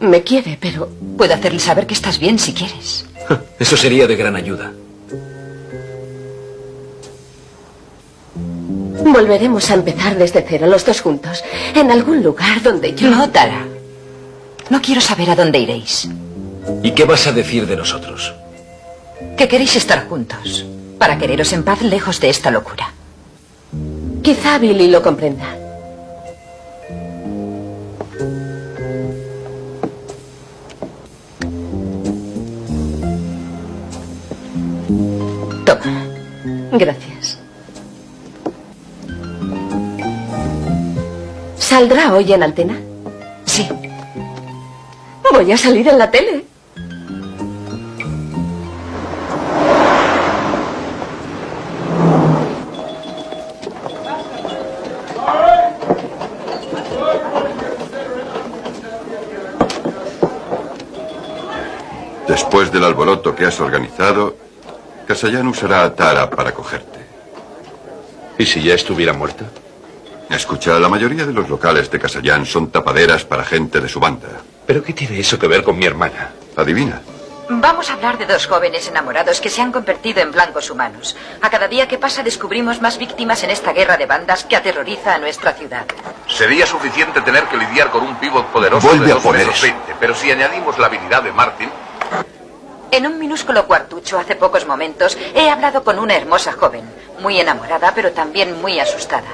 Me quiere, pero... Puedo hacerle saber que estás bien si quieres. Eso sería de gran ayuda. Volveremos a empezar desde cero, los dos juntos. En algún lugar donde yo... No, Tara. No quiero saber a dónde iréis. ¿Y qué vas a decir de nosotros? Que queréis estar juntos. Para quereros en paz lejos de esta locura. Quizá Billy lo comprenda. Toma. Gracias. ¿Saldrá hoy en antena? Sí. Voy a salir en la tele. Después del alboroto que has organizado, Casayan usará a Tara para cogerte. ¿Y si ya estuviera muerta? Escucha, la mayoría de los locales de Casayan son tapaderas para gente de su banda. ¿Pero qué tiene eso que ver con mi hermana? Adivina. Vamos a hablar de dos jóvenes enamorados que se han convertido en blancos humanos. A cada día que pasa descubrimos más víctimas en esta guerra de bandas que aterroriza a nuestra ciudad. Sería suficiente tener que lidiar con un pívot poderoso Vuelve de a dos poner metros eso. 20, pero si añadimos la habilidad de Martin, En un minúsculo cuartucho hace pocos momentos he hablado con una hermosa joven, muy enamorada pero también muy asustada.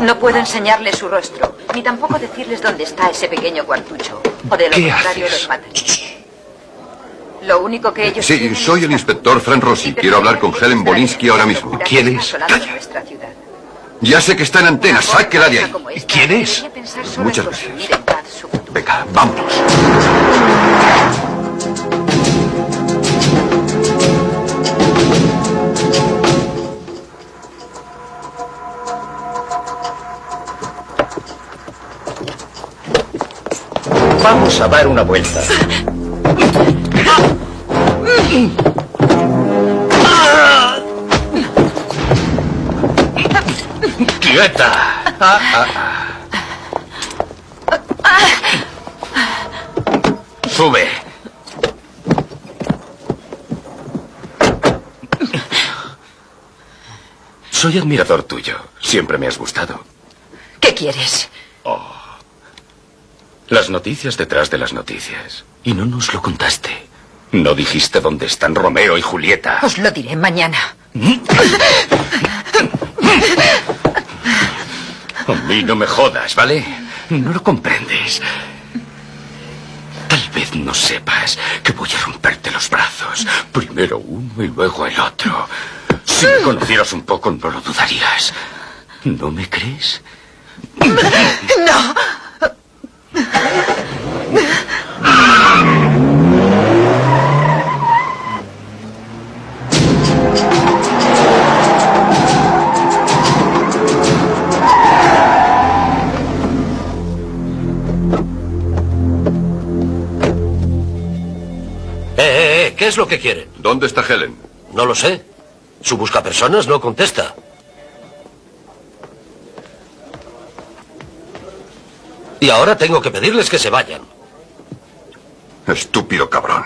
No, puedo enseñarles su rostro, ni tampoco decirles dónde está ese pequeño cuartucho. O de lo ¿Qué contrario haces? los mataré. Lo único que ellos Sí, soy el inspector Fran Rossi. Quiero hablar con Helen Bolinsky ahora mismo. ¿Quién es? ciudad. Ya sé que está en antena. Sáquela de ahí. ¿Quién es? Muchas gracias. Venga, vámonos. Vamos a dar una vuelta. ¡Quieta! Sube. Soy admirador tuyo. Siempre me has gustado. ¿Qué quieres? Las noticias detrás de las noticias. Y no nos lo contaste. No dijiste dónde están Romeo y Julieta. Os lo diré mañana. A mí no me jodas, ¿vale? No lo comprendes. Tal vez no sepas que voy a romperte los brazos. Primero uno y luego el otro. Si me conocieras un poco, no lo dudarías. ¿No me crees? ¡No! ¿Qué es lo que quiere? ¿Dónde está Helen? No lo sé. Su buscapersonas no contesta. Y ahora tengo que pedirles que se vayan. Estúpido cabrón.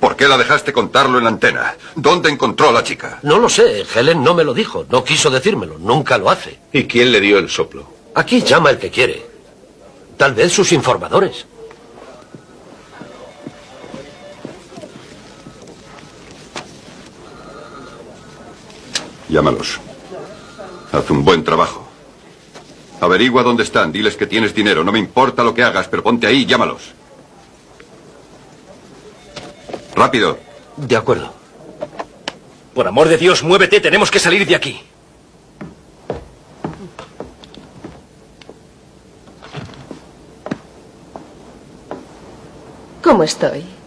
¿Por qué la dejaste contarlo en la antena? ¿Dónde encontró a la chica? No lo sé, Helen no me lo dijo, no quiso decírmelo, nunca lo hace. ¿Y quién le dio el soplo? Aquí llama el que quiere. Tal vez sus informadores. Llámalos. Haz un buen trabajo. Averigua dónde están, diles que tienes dinero. No me importa lo que hagas, pero ponte ahí y llámalos. Rápido. De acuerdo. Por amor de Dios, muévete, tenemos que salir de aquí. ¿Cómo estoy?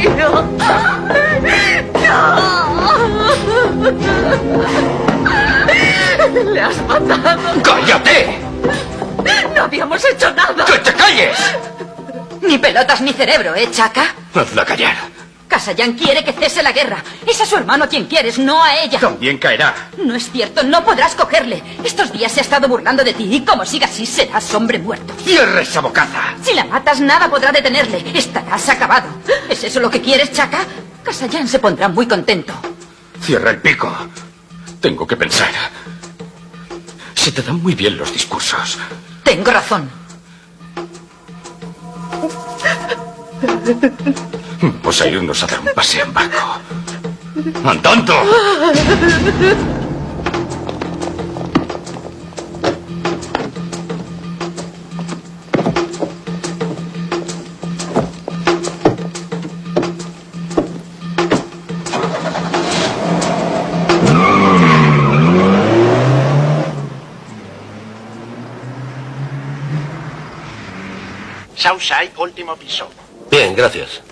Mío! ¡Le has matado! ¡Cállate! ¡No habíamos hecho nada! ¡Que te calles! Ni pelotas ni cerebro, ¿eh, Chaca? Hazla callar. Casayan quiere que cese la guerra. Es a su hermano a quien quieres, no a ella. También caerá. No es cierto, no podrás cogerle. Estos días se ha estado burlando de ti y como siga así serás hombre muerto. ¡Cierra esa bocaza! Si la matas, nada podrá detenerle. Estarás acabado. ¿Es eso lo que quieres, Chaca? Casayan se pondrá muy contento. Cierra el pico. Tengo que pensar. Se te dan muy bien los discursos. Tengo razón. Vamos a irnos a dar un paseo en barco. ¡Andando! Southside, último piso. Bien, gracias.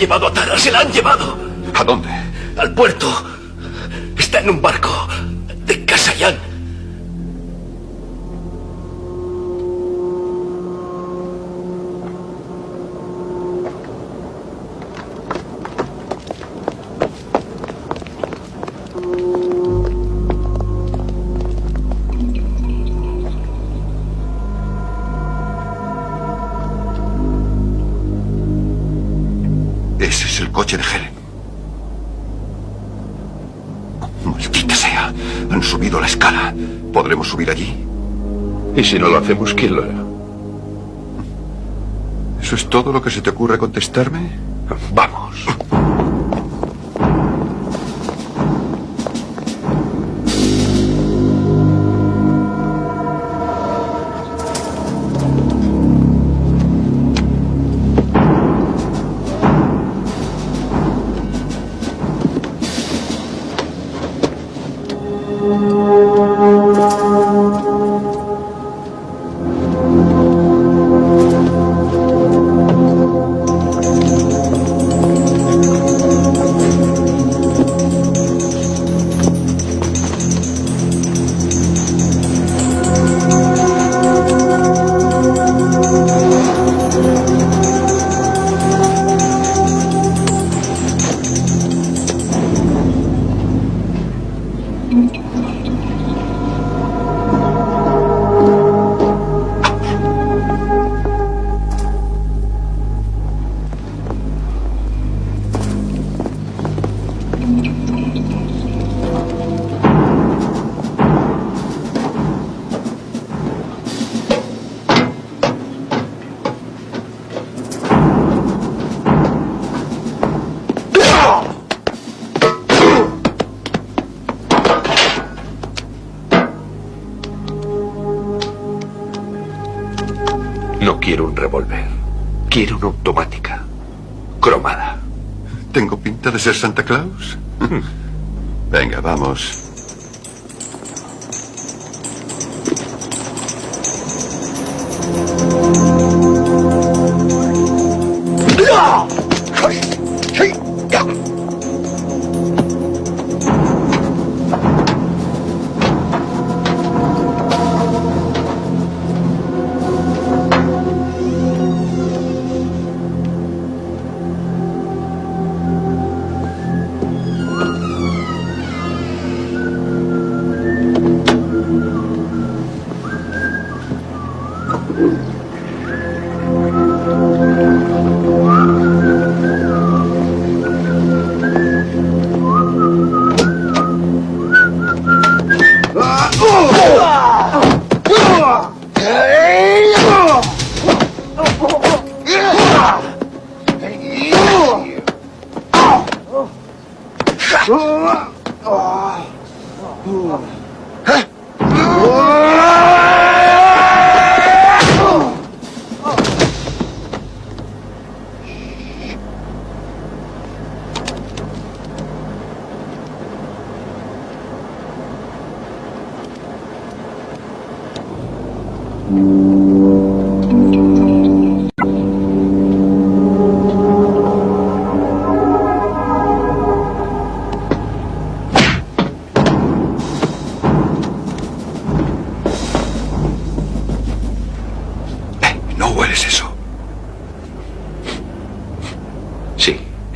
Llevado a Tara, se la han llevado. ¿A dónde? Al puerto. Y si no lo hacemos, ¿quién lo hará? ¿Eso es todo lo que se te ocurre contestarme? Vamos. ¿Tengo pinta de ser Santa Claus? Venga, vamos.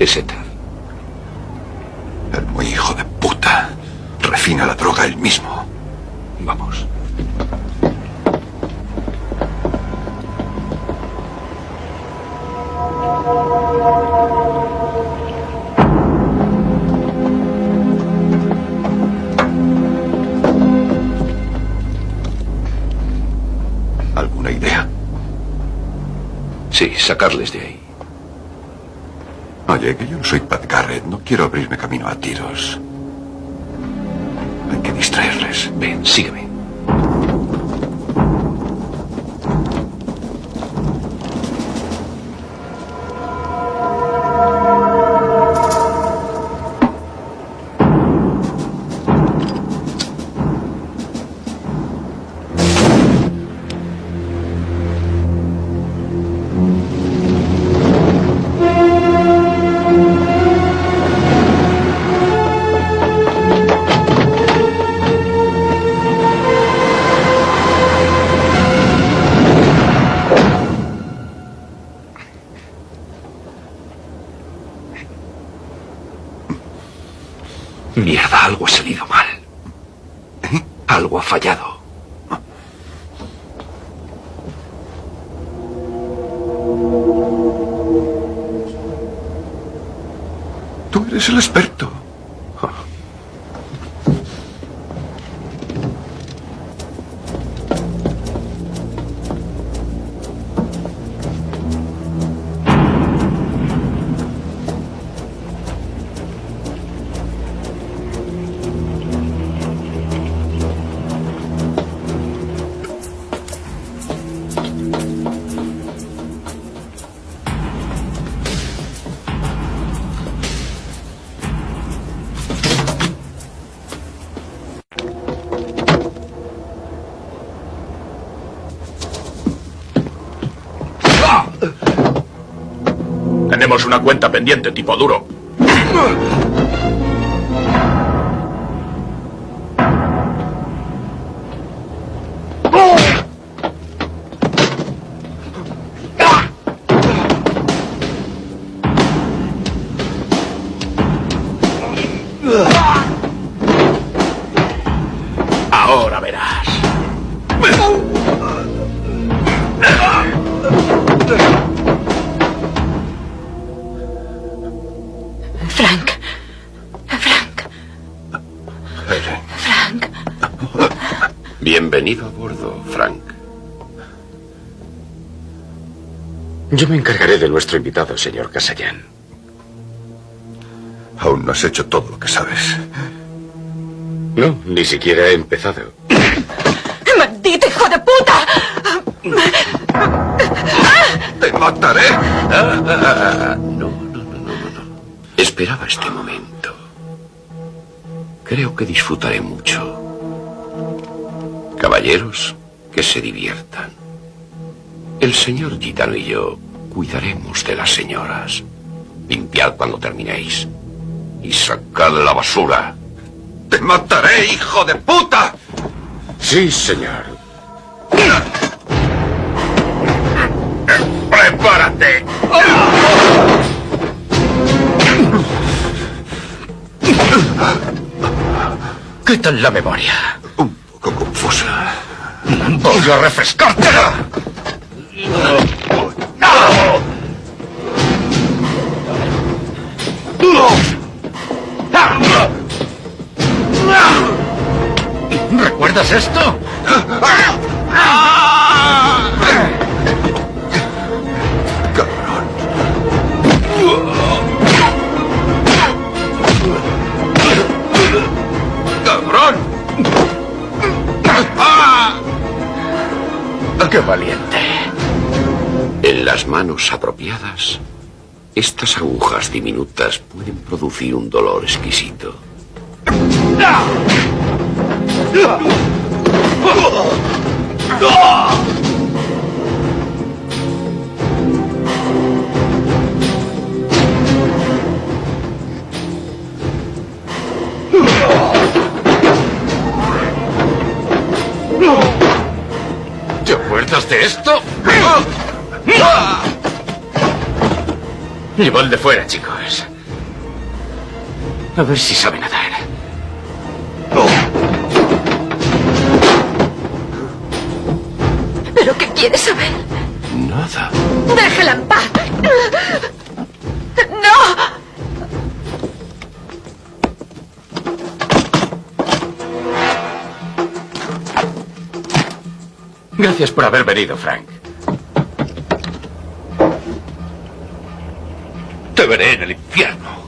Éter. El muy hijo de puta. Refina la droga él mismo. Vamos. ¿Alguna idea? Sí, sacarles de ahí. Oye, que yo no soy Pat Garrett. No quiero abrirme camino a tiros. Hay que distraerles. Ven, sígueme. Tenemos una cuenta pendiente, tipo duro. Ahora verás. Bienvenido a bordo, Frank. Yo me encargaré de nuestro invitado, señor Casayan. Aún no has hecho todo lo que sabes. No, ni siquiera he empezado. ¡Maldito hijo de puta! mataré. No, no, no, no, no. Esperaba este momento. Creo que disfrutaré mucho. Caballeros, que se diviertan. El señor Gitano y yo cuidaremos de las señoras. Limpiad cuando terminéis. Y sacad la basura. ¡Te mataré, hijo de puta! Sí, señor. ¡Prepárate! ¿Qué tal la memoria? Poco confusa. Voy a refrescártela. ¿Recuerdas esto? ¡Qué valiente! En las manos apropiadas, estas agujas diminutas pueden producir un dolor exquisito. De esto? Llevad fuera, chicos. A ver si sabe nadar. ¿Pero qué quieres saber? Nada. Déjela en paz. ¡No! Gracias por haber venido, Frank. Te veré en el infierno.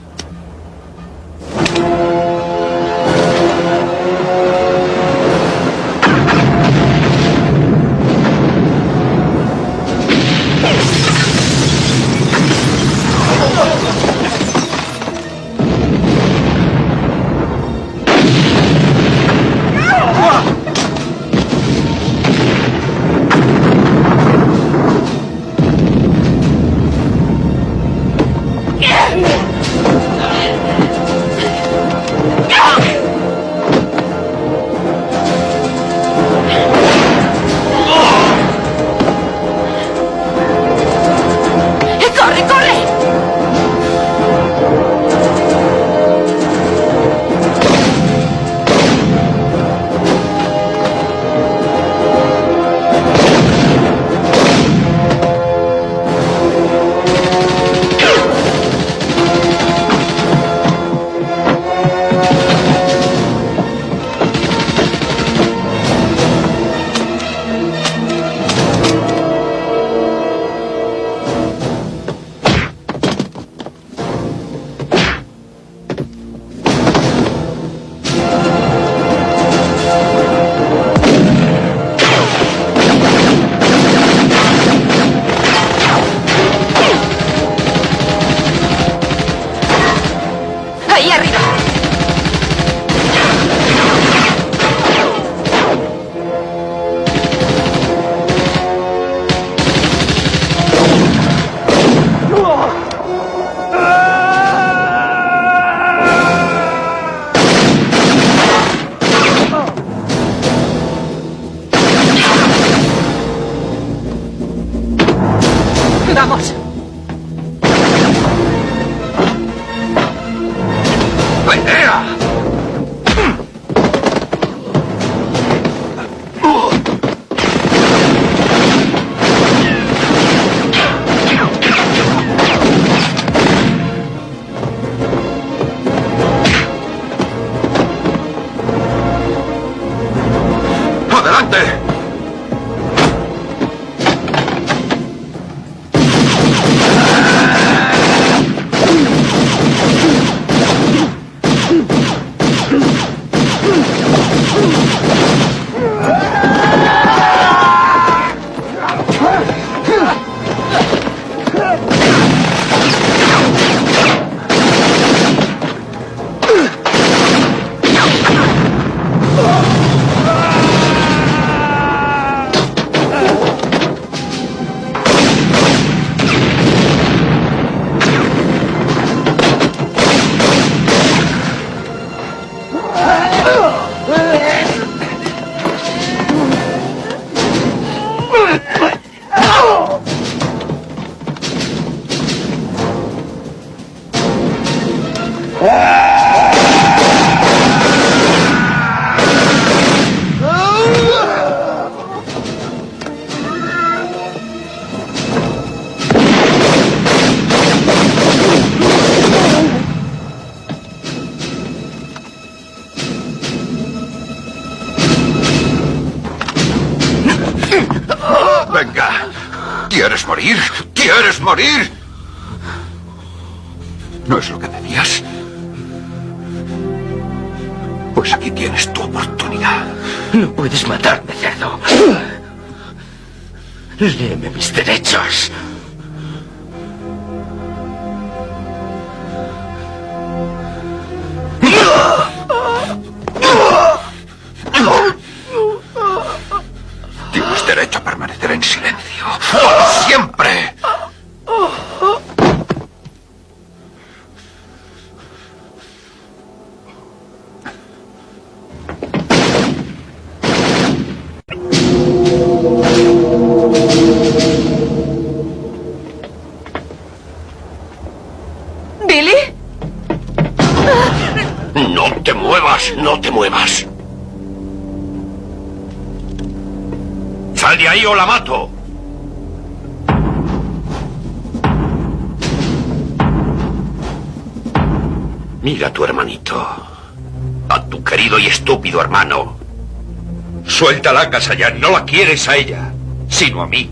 Suéltala, Casallán. No la quieres a ella, sino a mí.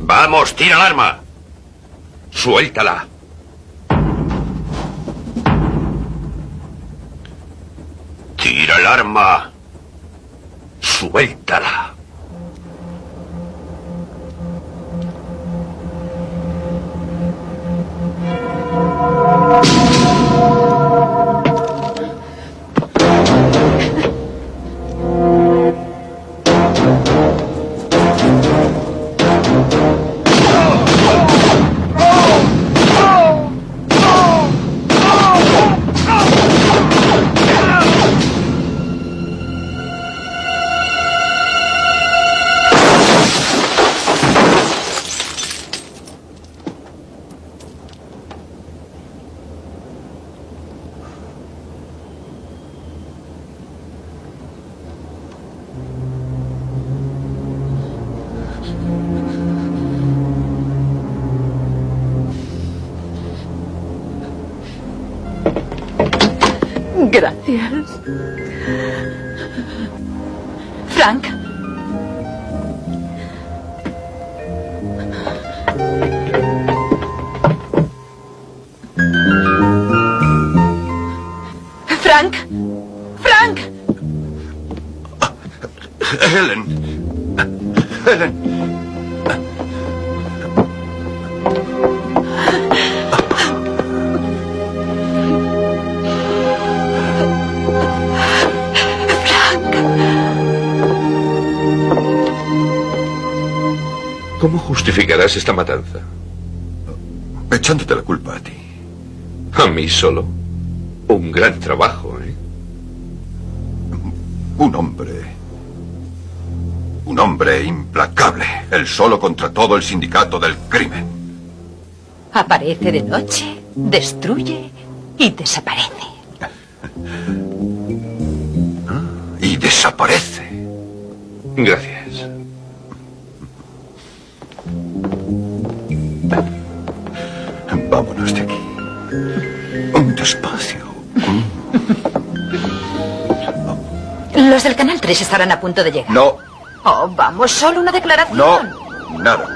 Vamos, tira el arma. Suéltala. Gracias. Justificarás esta matanza? Echándote la culpa a ti. ¿A mí solo? Un gran trabajo, ¿eh? Un hombre. Un hombre implacable. El solo contra todo el sindicato del crimen. Aparece de noche, destruye y desaparece. Y desaparece. Los del Canal 3 estarán a punto de llegar. No, Oh, vamos, solo una declaración. no, nada.